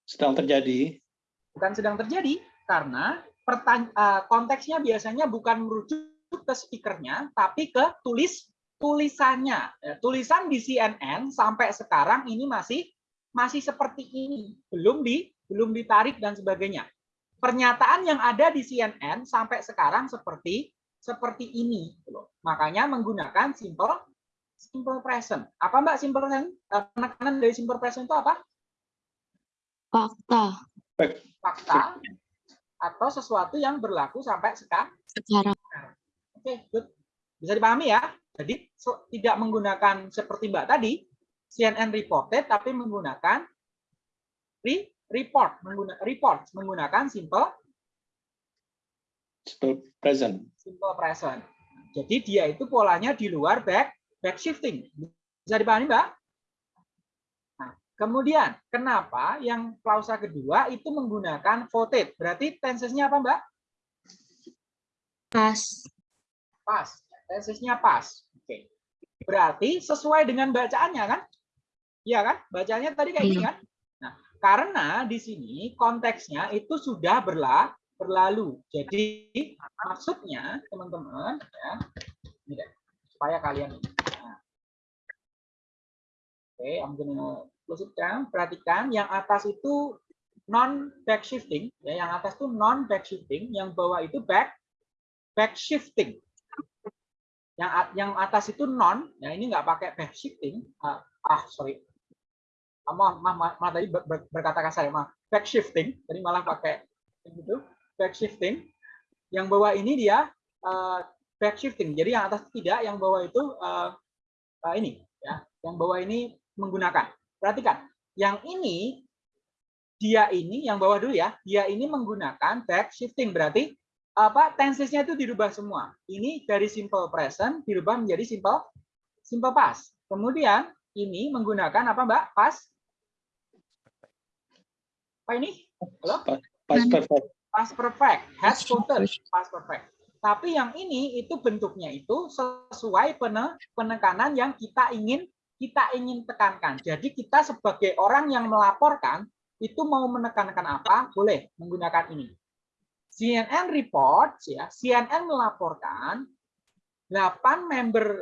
Sedang terjadi. bukan sedang terjadi karena eh, konteksnya biasanya bukan merujuk ke speakernya tapi ke tulis tulisannya Ya, tulisan di CNN sampai sekarang ini masih masih seperti ini belum di belum ditarik dan sebagainya pernyataan yang ada di CNN sampai sekarang seperti seperti ini makanya menggunakan simple simple present apa mbak simple present Eh, penekanan dari simple present itu apa Fakta. fakta atau sesuatu yang berlaku sampai sekarang. Sekarang. Oke, good. Bisa dipahami ya? Jadi tidak menggunakan seperti Mbak tadi, CNN reported, tapi menggunakan re- report, mengguna, report menggunakan simple Simple present. simple present. Jadi dia itu polanya di luar back back shifting. Bisa dipahami, Mbak? Nah, kemudian kenapa yang klausa kedua itu menggunakan voted? Berarti tensesnya apa, Mbak? Pas. Pas. Tensesnya pas. Oke. Berarti sesuai dengan bacaannya kan? Iya kan? Bacanya tadi kayak gini kan? Nah, karena di sini konteksnya itu sudah berla berlalu. Jadi maksudnya teman-teman ya, ini deh, supaya kalian nah. Oke, I'm gonna close it down. Perhatikan yang atas itu non back shifting, ya yang atas itu non back shifting, yang bawah itu back back shifting. Yang yang atas itu non, ya ini nggak pakai back shifting. Ah, ah sorry, Ah, maaf, maaf, maaf, maaf tadi ber- ber- berkata kasar ya, maaf. Back shifting, tadi malah pakai gitu, back shifting. Yang bawah ini dia eh, back shifting. Jadi yang atas tidak, yang bawah itu eh, eh, ini ya. Yang bawah ini menggunakan. Perhatikan, yang ini dia ini yang bawah dulu ya, dia ini menggunakan back shifting berarti apa tensesnya itu dirubah semua. Ini dari simple present dirubah menjadi simple simple past. Kemudian ini menggunakan apa Mbak? Past apa ini? Halo? Past perfect. Past perfect, has voted, past perfect. Tapi yang ini itu bentuknya itu sesuai pene- penekanan yang kita ingin kita ingin tekankan. Jadi kita sebagai orang yang melaporkan itu mau menekankan apa? Boleh menggunakan ini. CNN report ya, CNN melaporkan 8 member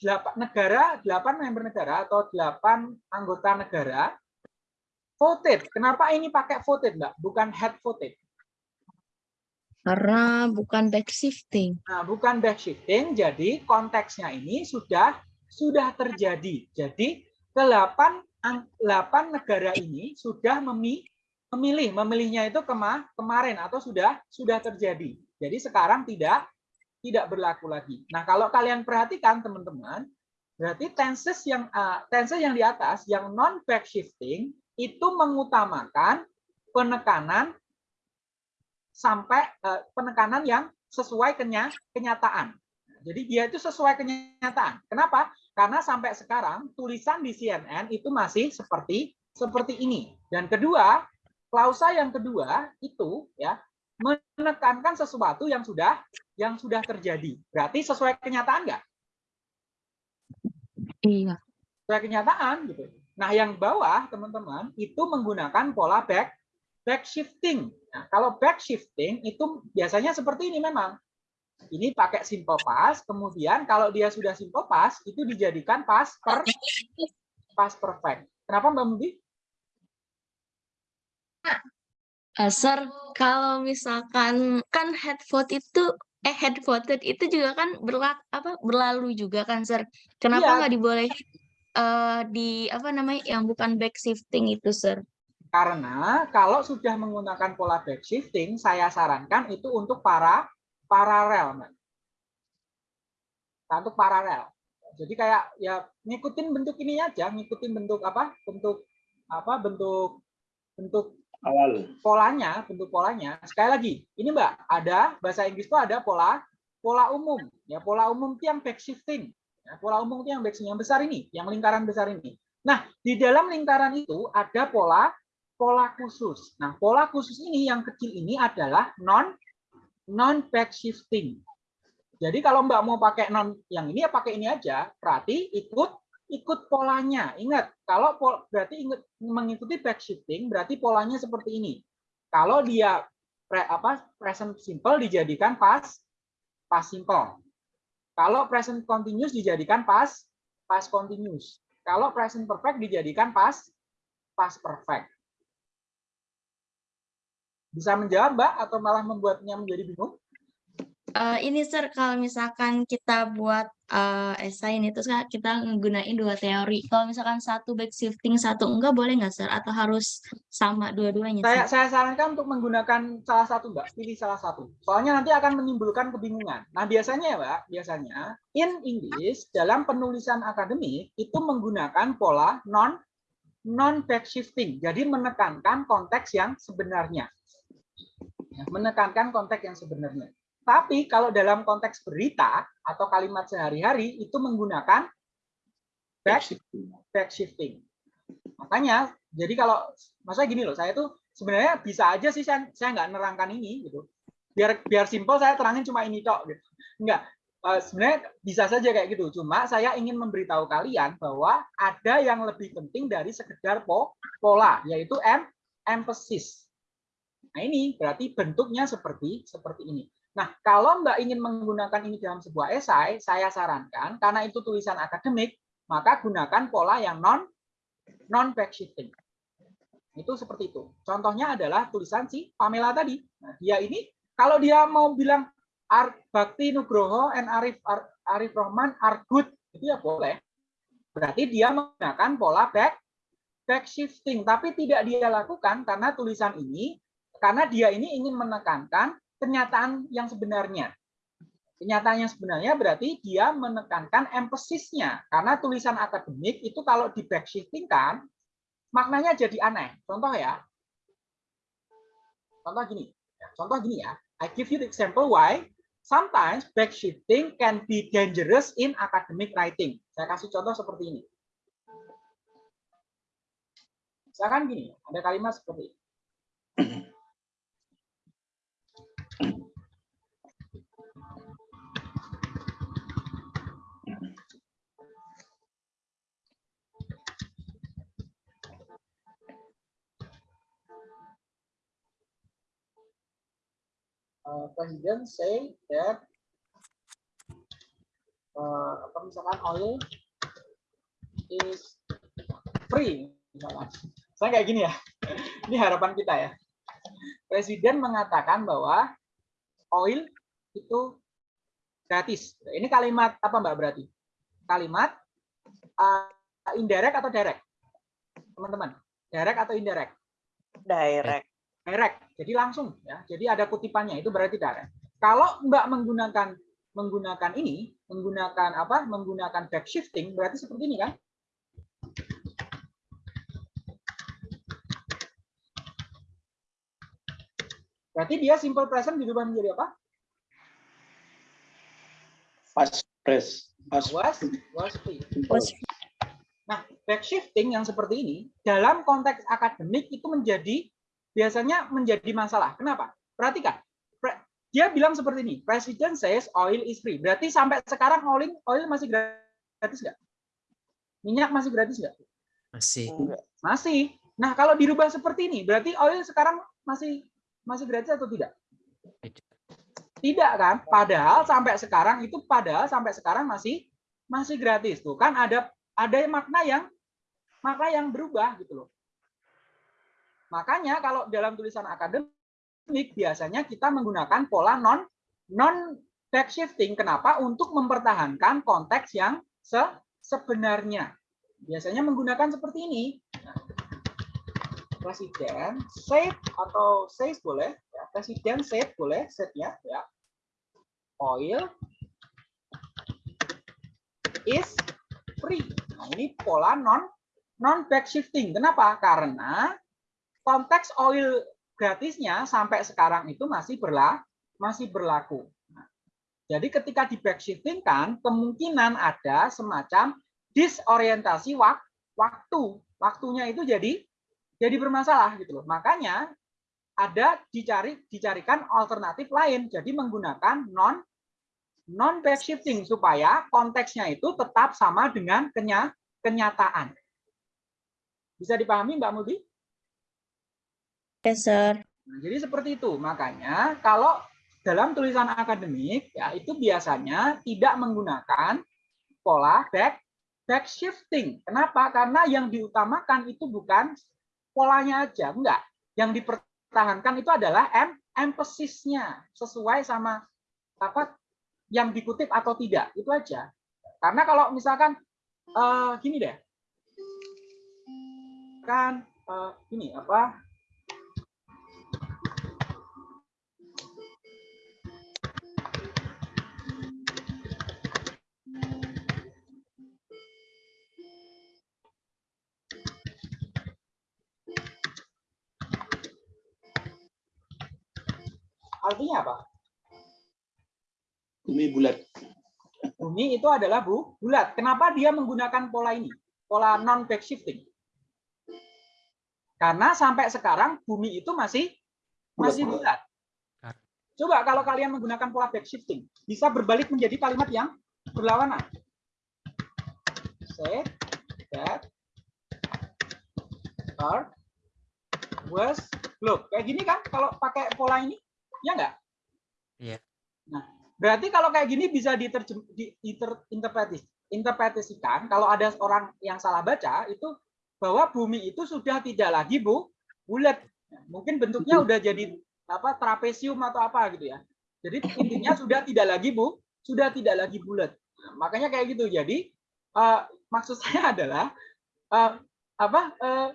8 negara, 8 member negara atau 8 anggota negara voted. Kenapa ini pakai voted, Mbak? Bukan head voted. Karena bukan back shifting. Nah, bukan back shifting, jadi konteksnya ini sudah sudah terjadi. Jadi ke-8 8 negara ini sudah memi- memilih, memilihnya itu kema kemarin atau sudah sudah terjadi. Jadi sekarang tidak tidak berlaku lagi. Nah, kalau kalian perhatikan teman-teman, berarti tenses yang uh, tenses yang di atas yang non back shifting itu mengutamakan penekanan sampai eh, penekanan yang sesuai kenya, kenyataan. Jadi dia itu sesuai kenyataan. Kenapa? Karena sampai sekarang tulisan di CNN itu masih seperti seperti ini. Dan kedua, klausa yang kedua itu ya menekankan sesuatu yang sudah yang sudah terjadi. Berarti sesuai kenyataan nggak? Iya. Sesuai kenyataan gitu. Nah, yang bawah teman-teman itu menggunakan pola back back shifting. Nah, kalau back shifting itu biasanya seperti ini memang. Ini pakai simple past, kemudian kalau dia sudah simple past itu dijadikan past per past perfect. Kenapa Mbak Mudi? Eh, Sir, kalau misalkan kan head vote itu eh head voted itu juga kan berlak apa berlalu juga kan Sir. Kenapa Iya. nggak dibolehin eh di apa namanya yang bukan back shifting itu Sir? Karena kalau sudah menggunakan pola back shifting, saya sarankan itu untuk para paralel, Mbak. Nah, untuk paralel. Jadi kayak ya ngikutin bentuk ini aja, ngikutin bentuk apa? Bentuk apa? Bentuk bentuk Awal. polanya, bentuk polanya. Sekali lagi, ini Mbak, ada bahasa Inggris itu ada pola pola umum. Ya, pola umum itu yang back shifting. Ya, pola umum itu yang yang besar ini, yang lingkaran besar ini. Nah, di dalam lingkaran itu ada pola pola khusus. Nah, pola khusus ini yang kecil ini adalah non non back shifting. Jadi kalau Mbak mau pakai non yang ini ya pakai ini aja. Berarti ikut ikut polanya. Ingat, kalau pol, berarti ingat mengikuti back shifting berarti polanya seperti ini. Kalau dia pre, apa present simple dijadikan past past simple. Kalau present continuous dijadikan past past continuous. Kalau present perfect dijadikan past past perfect. Bisa menjawab, Mbak, atau malah membuatnya menjadi bingung? Eh, ini Sir, kalau misalkan kita buat eh esai ini terus kita nggunain dua teori. Kalau misalkan satu back shifting, satu enggak boleh nggak Sir? Atau harus sama dua-duanya Saya, saya sarankan untuk menggunakan salah satu, Mbak. Pilih salah satu. Soalnya nanti akan menimbulkan kebingungan. Nah, biasanya ya, Mbak, biasanya in English dalam penulisan akademik itu menggunakan pola non non back shifting. Jadi menekankan konteks yang sebenarnya. Ya, Menekankan konteks yang sebenarnya. Tapi kalau dalam konteks berita atau kalimat sehari-hari itu menggunakan back back shifting. Makanya, jadi kalau masa gini loh, saya tuh sebenarnya bisa aja sih saya saya nggak nerangkan ini gitu. Biar biar simpel saya terangin cuma ini tok gitu. Enggak. eh, sebenarnya bisa saja kayak gitu. Cuma saya ingin memberitahu kalian bahwa ada yang lebih penting dari sekedar po- pola, yaitu em emphasis. Nah ini berarti bentuknya seperti seperti ini. Nah kalau Mbak ingin menggunakan ini dalam sebuah esai, saya sarankan karena itu tulisan akademik, maka gunakan pola yang non non backshifting. Itu seperti itu. Contohnya adalah tulisan si Pamela tadi. Nah, dia ini kalau dia mau bilang Ar Bakti Nugroho and Arif Ar- Arif Rohman are good, itu ya boleh. Berarti dia menggunakan pola back back shifting, tapi tidak dia lakukan karena tulisan ini karena dia ini ingin menekankan kenyataan yang sebenarnya. Kenyataan yang sebenarnya berarti dia menekankan empasisnya karena tulisan akademik itu kalau di back shifting kan maknanya jadi aneh. Contoh ya. Contoh gini. Contoh gini ya. I give you the example why sometimes backshifting can be dangerous in academic writing. Saya kasih contoh seperti ini. Misalkan gini, ada kalimat seperti ini. Uh, president say that uh, apa misalkan oil is free misalkan. Saya kayak gini ya. Ini harapan kita ya. Presiden mengatakan bahwa oil itu gratis. Ini kalimat apa Mbak berarti? Kalimat uh, indirect atau direct? Teman-teman, direct atau indirect? Direct. Direct. Jadi langsung ya. Jadi ada kutipannya itu berarti direct. Kalau Mbak menggunakan menggunakan ini, menggunakan apa? Menggunakan back shifting berarti seperti ini kan? Berarti dia simple present dirubah menjadi apa? Past press. Past Was was. Was Nah, back shifting yang seperti ini dalam konteks akademik itu menjadi biasanya menjadi masalah. Kenapa? Perhatikan. Dia bilang seperti ini, President says oil is free. Berarti sampai sekarang oil oil masih gratis nggak? Minyak masih gratis nggak? Masih. Masih. Nah, kalau dirubah seperti ini, berarti oil sekarang masih masih gratis atau tidak? Tidak. Tidak kan? Padahal sampai sekarang itu padahal sampai sekarang masih masih gratis tuh kan ada ada makna yang makna yang berubah gitu loh. Makanya kalau dalam tulisan akademik biasanya kita menggunakan pola non non back shifting. Kenapa? Untuk mempertahankan konteks yang se sebenarnya. Biasanya menggunakan seperti ini. Presiden said atau says boleh, ya. Presiden said boleh, said-nya ya. Oil is free. Nah, ini pola non non back shifting. Kenapa? Karena konteks oil gratisnya sampai sekarang itu masih berla masih berlaku. Nah, jadi ketika di back shifting kan kemungkinan ada semacam disorientasi wak waktu. Waktunya itu jadi jadi bermasalah gitu loh. Makanya ada dicari dicarikan alternatif lain. Jadi menggunakan non non back shifting supaya konteksnya itu tetap sama dengan kenya, kenyataan. Bisa dipahami Mbak Mudi? Nah, jadi seperti itu. Makanya kalau dalam tulisan akademik ya itu biasanya tidak menggunakan pola back back shifting. Kenapa? Karena yang diutamakan itu bukan polanya aja, enggak. Yang dipertahankan itu adalah em emphasis-nya sesuai sama apa yang dikutip atau tidak. Itu aja. Karena kalau misalkan eh, gini deh. Kan eh, gini apa? Artinya apa? bumi bulat. Bumi itu adalah bu, bulat. Kenapa dia menggunakan pola ini? Pola non back shifting. Karena sampai sekarang bumi itu masih masih bulat. Coba kalau kalian menggunakan pola back shifting, bisa berbalik menjadi kalimat yang berlawanan. Say that car was globe. Kayak gini kan kalau pakai pola ini, ya enggak? Iya. Nah, berarti kalau kayak gini bisa diterjem, diinterpretis, interpretasikan kalau ada orang yang salah baca itu bahwa bumi itu sudah tidak lagi bu bulat. Mungkin bentuknya udah jadi apa trapesium atau apa gitu ya. Jadi intinya sudah tidak lagi bu, sudah tidak lagi bulat. Nah, makanya kayak gitu. Jadi uh, maksud saya adalah uh, apa uh,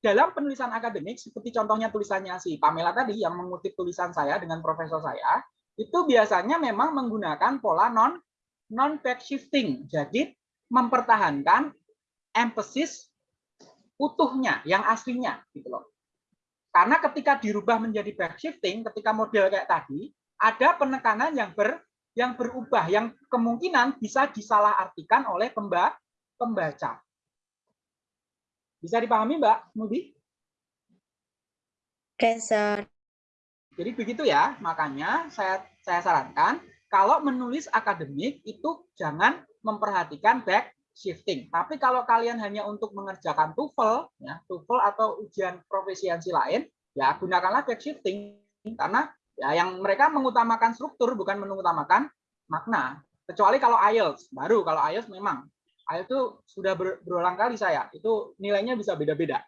dalam penulisan akademik seperti contohnya tulisannya si Pamela tadi yang mengutip tulisan saya dengan profesor saya itu biasanya memang menggunakan pola non non back shifting. Jadi mempertahankan emphasis utuhnya yang aslinya gitu loh. Karena ketika dirubah menjadi back shifting, ketika model kayak tadi, ada penekanan yang ber yang berubah, yang kemungkinan bisa disalahartikan oleh pemba, pembaca. Bisa dipahami, Mbak Mudi? Oke, sir. Jadi begitu ya, makanya saya saya sarankan kalau menulis akademik itu jangan memperhatikan back shifting. Tapi kalau kalian hanya untuk mengerjakan TOEFL, ya, TOEFL atau ujian profesiansi lain, ya gunakanlah back shifting karena ya yang mereka mengutamakan struktur bukan mengutamakan makna. Kecuali kalau IELTS, baru kalau IELTS memang IELTS itu sudah ber, berulang kali saya, itu nilainya bisa beda-beda.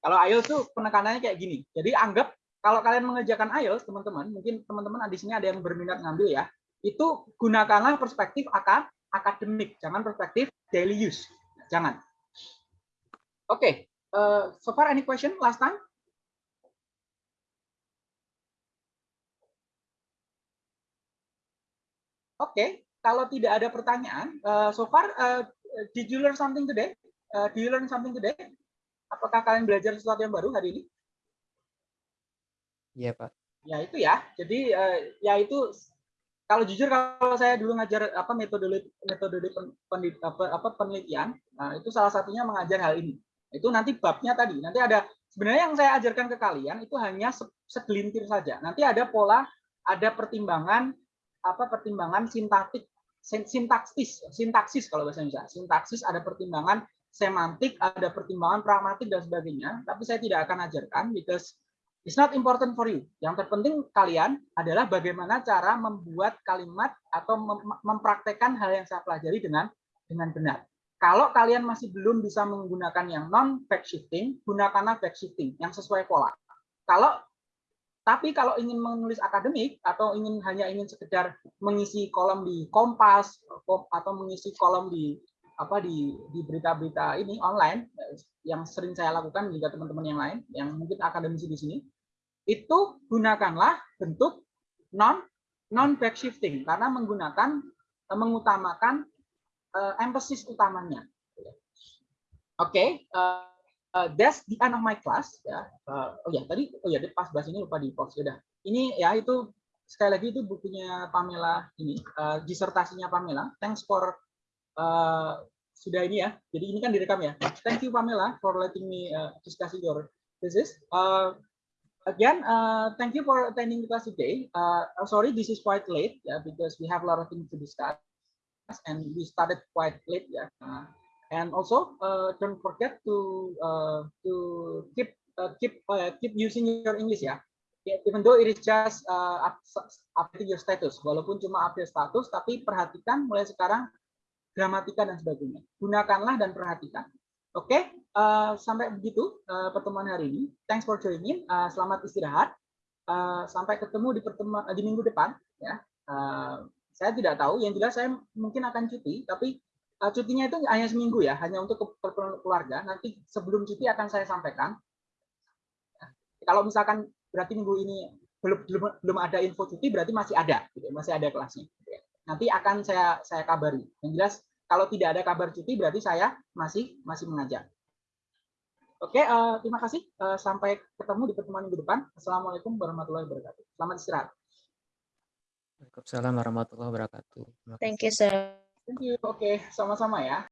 Kalau IELTS tuh penekanannya kayak gini. Jadi anggap kalau kalian mengerjakan IELTS, teman-teman, mungkin teman-teman di sini ada yang berminat ngambil ya, itu gunakanlah perspektif akan akademik, jangan perspektif daily use. Jangan. Oke, okay. uh, so far any question last time? Oke, okay. kalau tidak ada pertanyaan, uh, so far uh, did you learn something today? Uh, do you learn something today? Apakah kalian belajar sesuatu yang baru hari ini? Iya, Pak. Ya itu ya. Jadi uh, ya itu kalau jujur kalau saya dulu ngajar apa metode metode penelitian, apa, apa penelitian, nah, itu salah satunya mengajar hal ini. Itu nanti babnya tadi. Nanti ada sebenarnya yang saya ajarkan ke kalian itu hanya segelintir saja. Nanti ada pola, ada pertimbangan apa pertimbangan sintaktik sintaksis sintaksis kalau bahasa Indonesia sintaksis ada pertimbangan semantik ada pertimbangan pragmatik dan sebagainya tapi saya tidak akan ajarkan because It's not important for you. Yang terpenting kalian adalah bagaimana cara membuat kalimat atau mem mempraktekkan hal yang saya pelajari dengan dengan benar. Kalau kalian masih belum bisa menggunakan yang non back shifting, gunakanlah back shifting yang sesuai pola. Kalau tapi kalau ingin menulis akademik atau ingin hanya ingin sekedar mengisi kolom di Kompas atau mengisi kolom di apa di di berita-berita ini online yang sering saya lakukan juga teman-teman yang lain yang mungkin akademisi di sini itu gunakanlah bentuk non non back shifting karena menggunakan mengutamakan uh, emphasis utamanya. Oke, okay, uh, uh, that's the end of my class ya. Uh, oh ya tadi oh ya pas bahas ini lupa di post ya. Ini ya itu sekali lagi itu bukunya Pamela ini uh, disertasinya Pamela. Thanks for uh, sudah ini ya. Jadi ini kan direkam ya. Thank you Pamela for letting me uh, discuss your thesis. Uh, again, uh, thank you for attending the class today. Uh, sorry, this is quite late yeah, because we have a lot of things to discuss and we started quite late. Yeah. Uh, and also, uh, don't forget to uh, to keep uh, keep uh, keep using your English ya. Yeah. Even though it is just uh, updating your status, walaupun cuma update status, tapi perhatikan mulai sekarang gramatika dan sebagainya. Gunakanlah dan perhatikan. Oke, okay? uh, sampai begitu uh, pertemuan hari ini. Thanks for joining. Uh, selamat istirahat. Uh, sampai ketemu di pertemuan uh, di minggu depan. Ya, uh, saya tidak tahu. Yang jelas saya mungkin akan cuti, tapi uh, cutinya itu hanya seminggu ya, hanya untuk keperluan keluarga. Nanti sebelum cuti akan saya sampaikan. Ya. Kalau misalkan berarti minggu ini belum belum belum ada info cuti, berarti masih ada, gitu, masih ada kelasnya. Gitu ya. Nanti akan saya saya kabari. Yang jelas kalau tidak ada kabar cuti berarti saya masih masih mengajar. Oke, uh, terima kasih. Uh, sampai ketemu di pertemuan minggu depan. Assalamualaikum warahmatullahi wabarakatuh. Selamat istirahat. Waalaikumsalam warahmatullahi wabarakatuh. Thank you, sir. Thank you. Oke, sama-sama ya.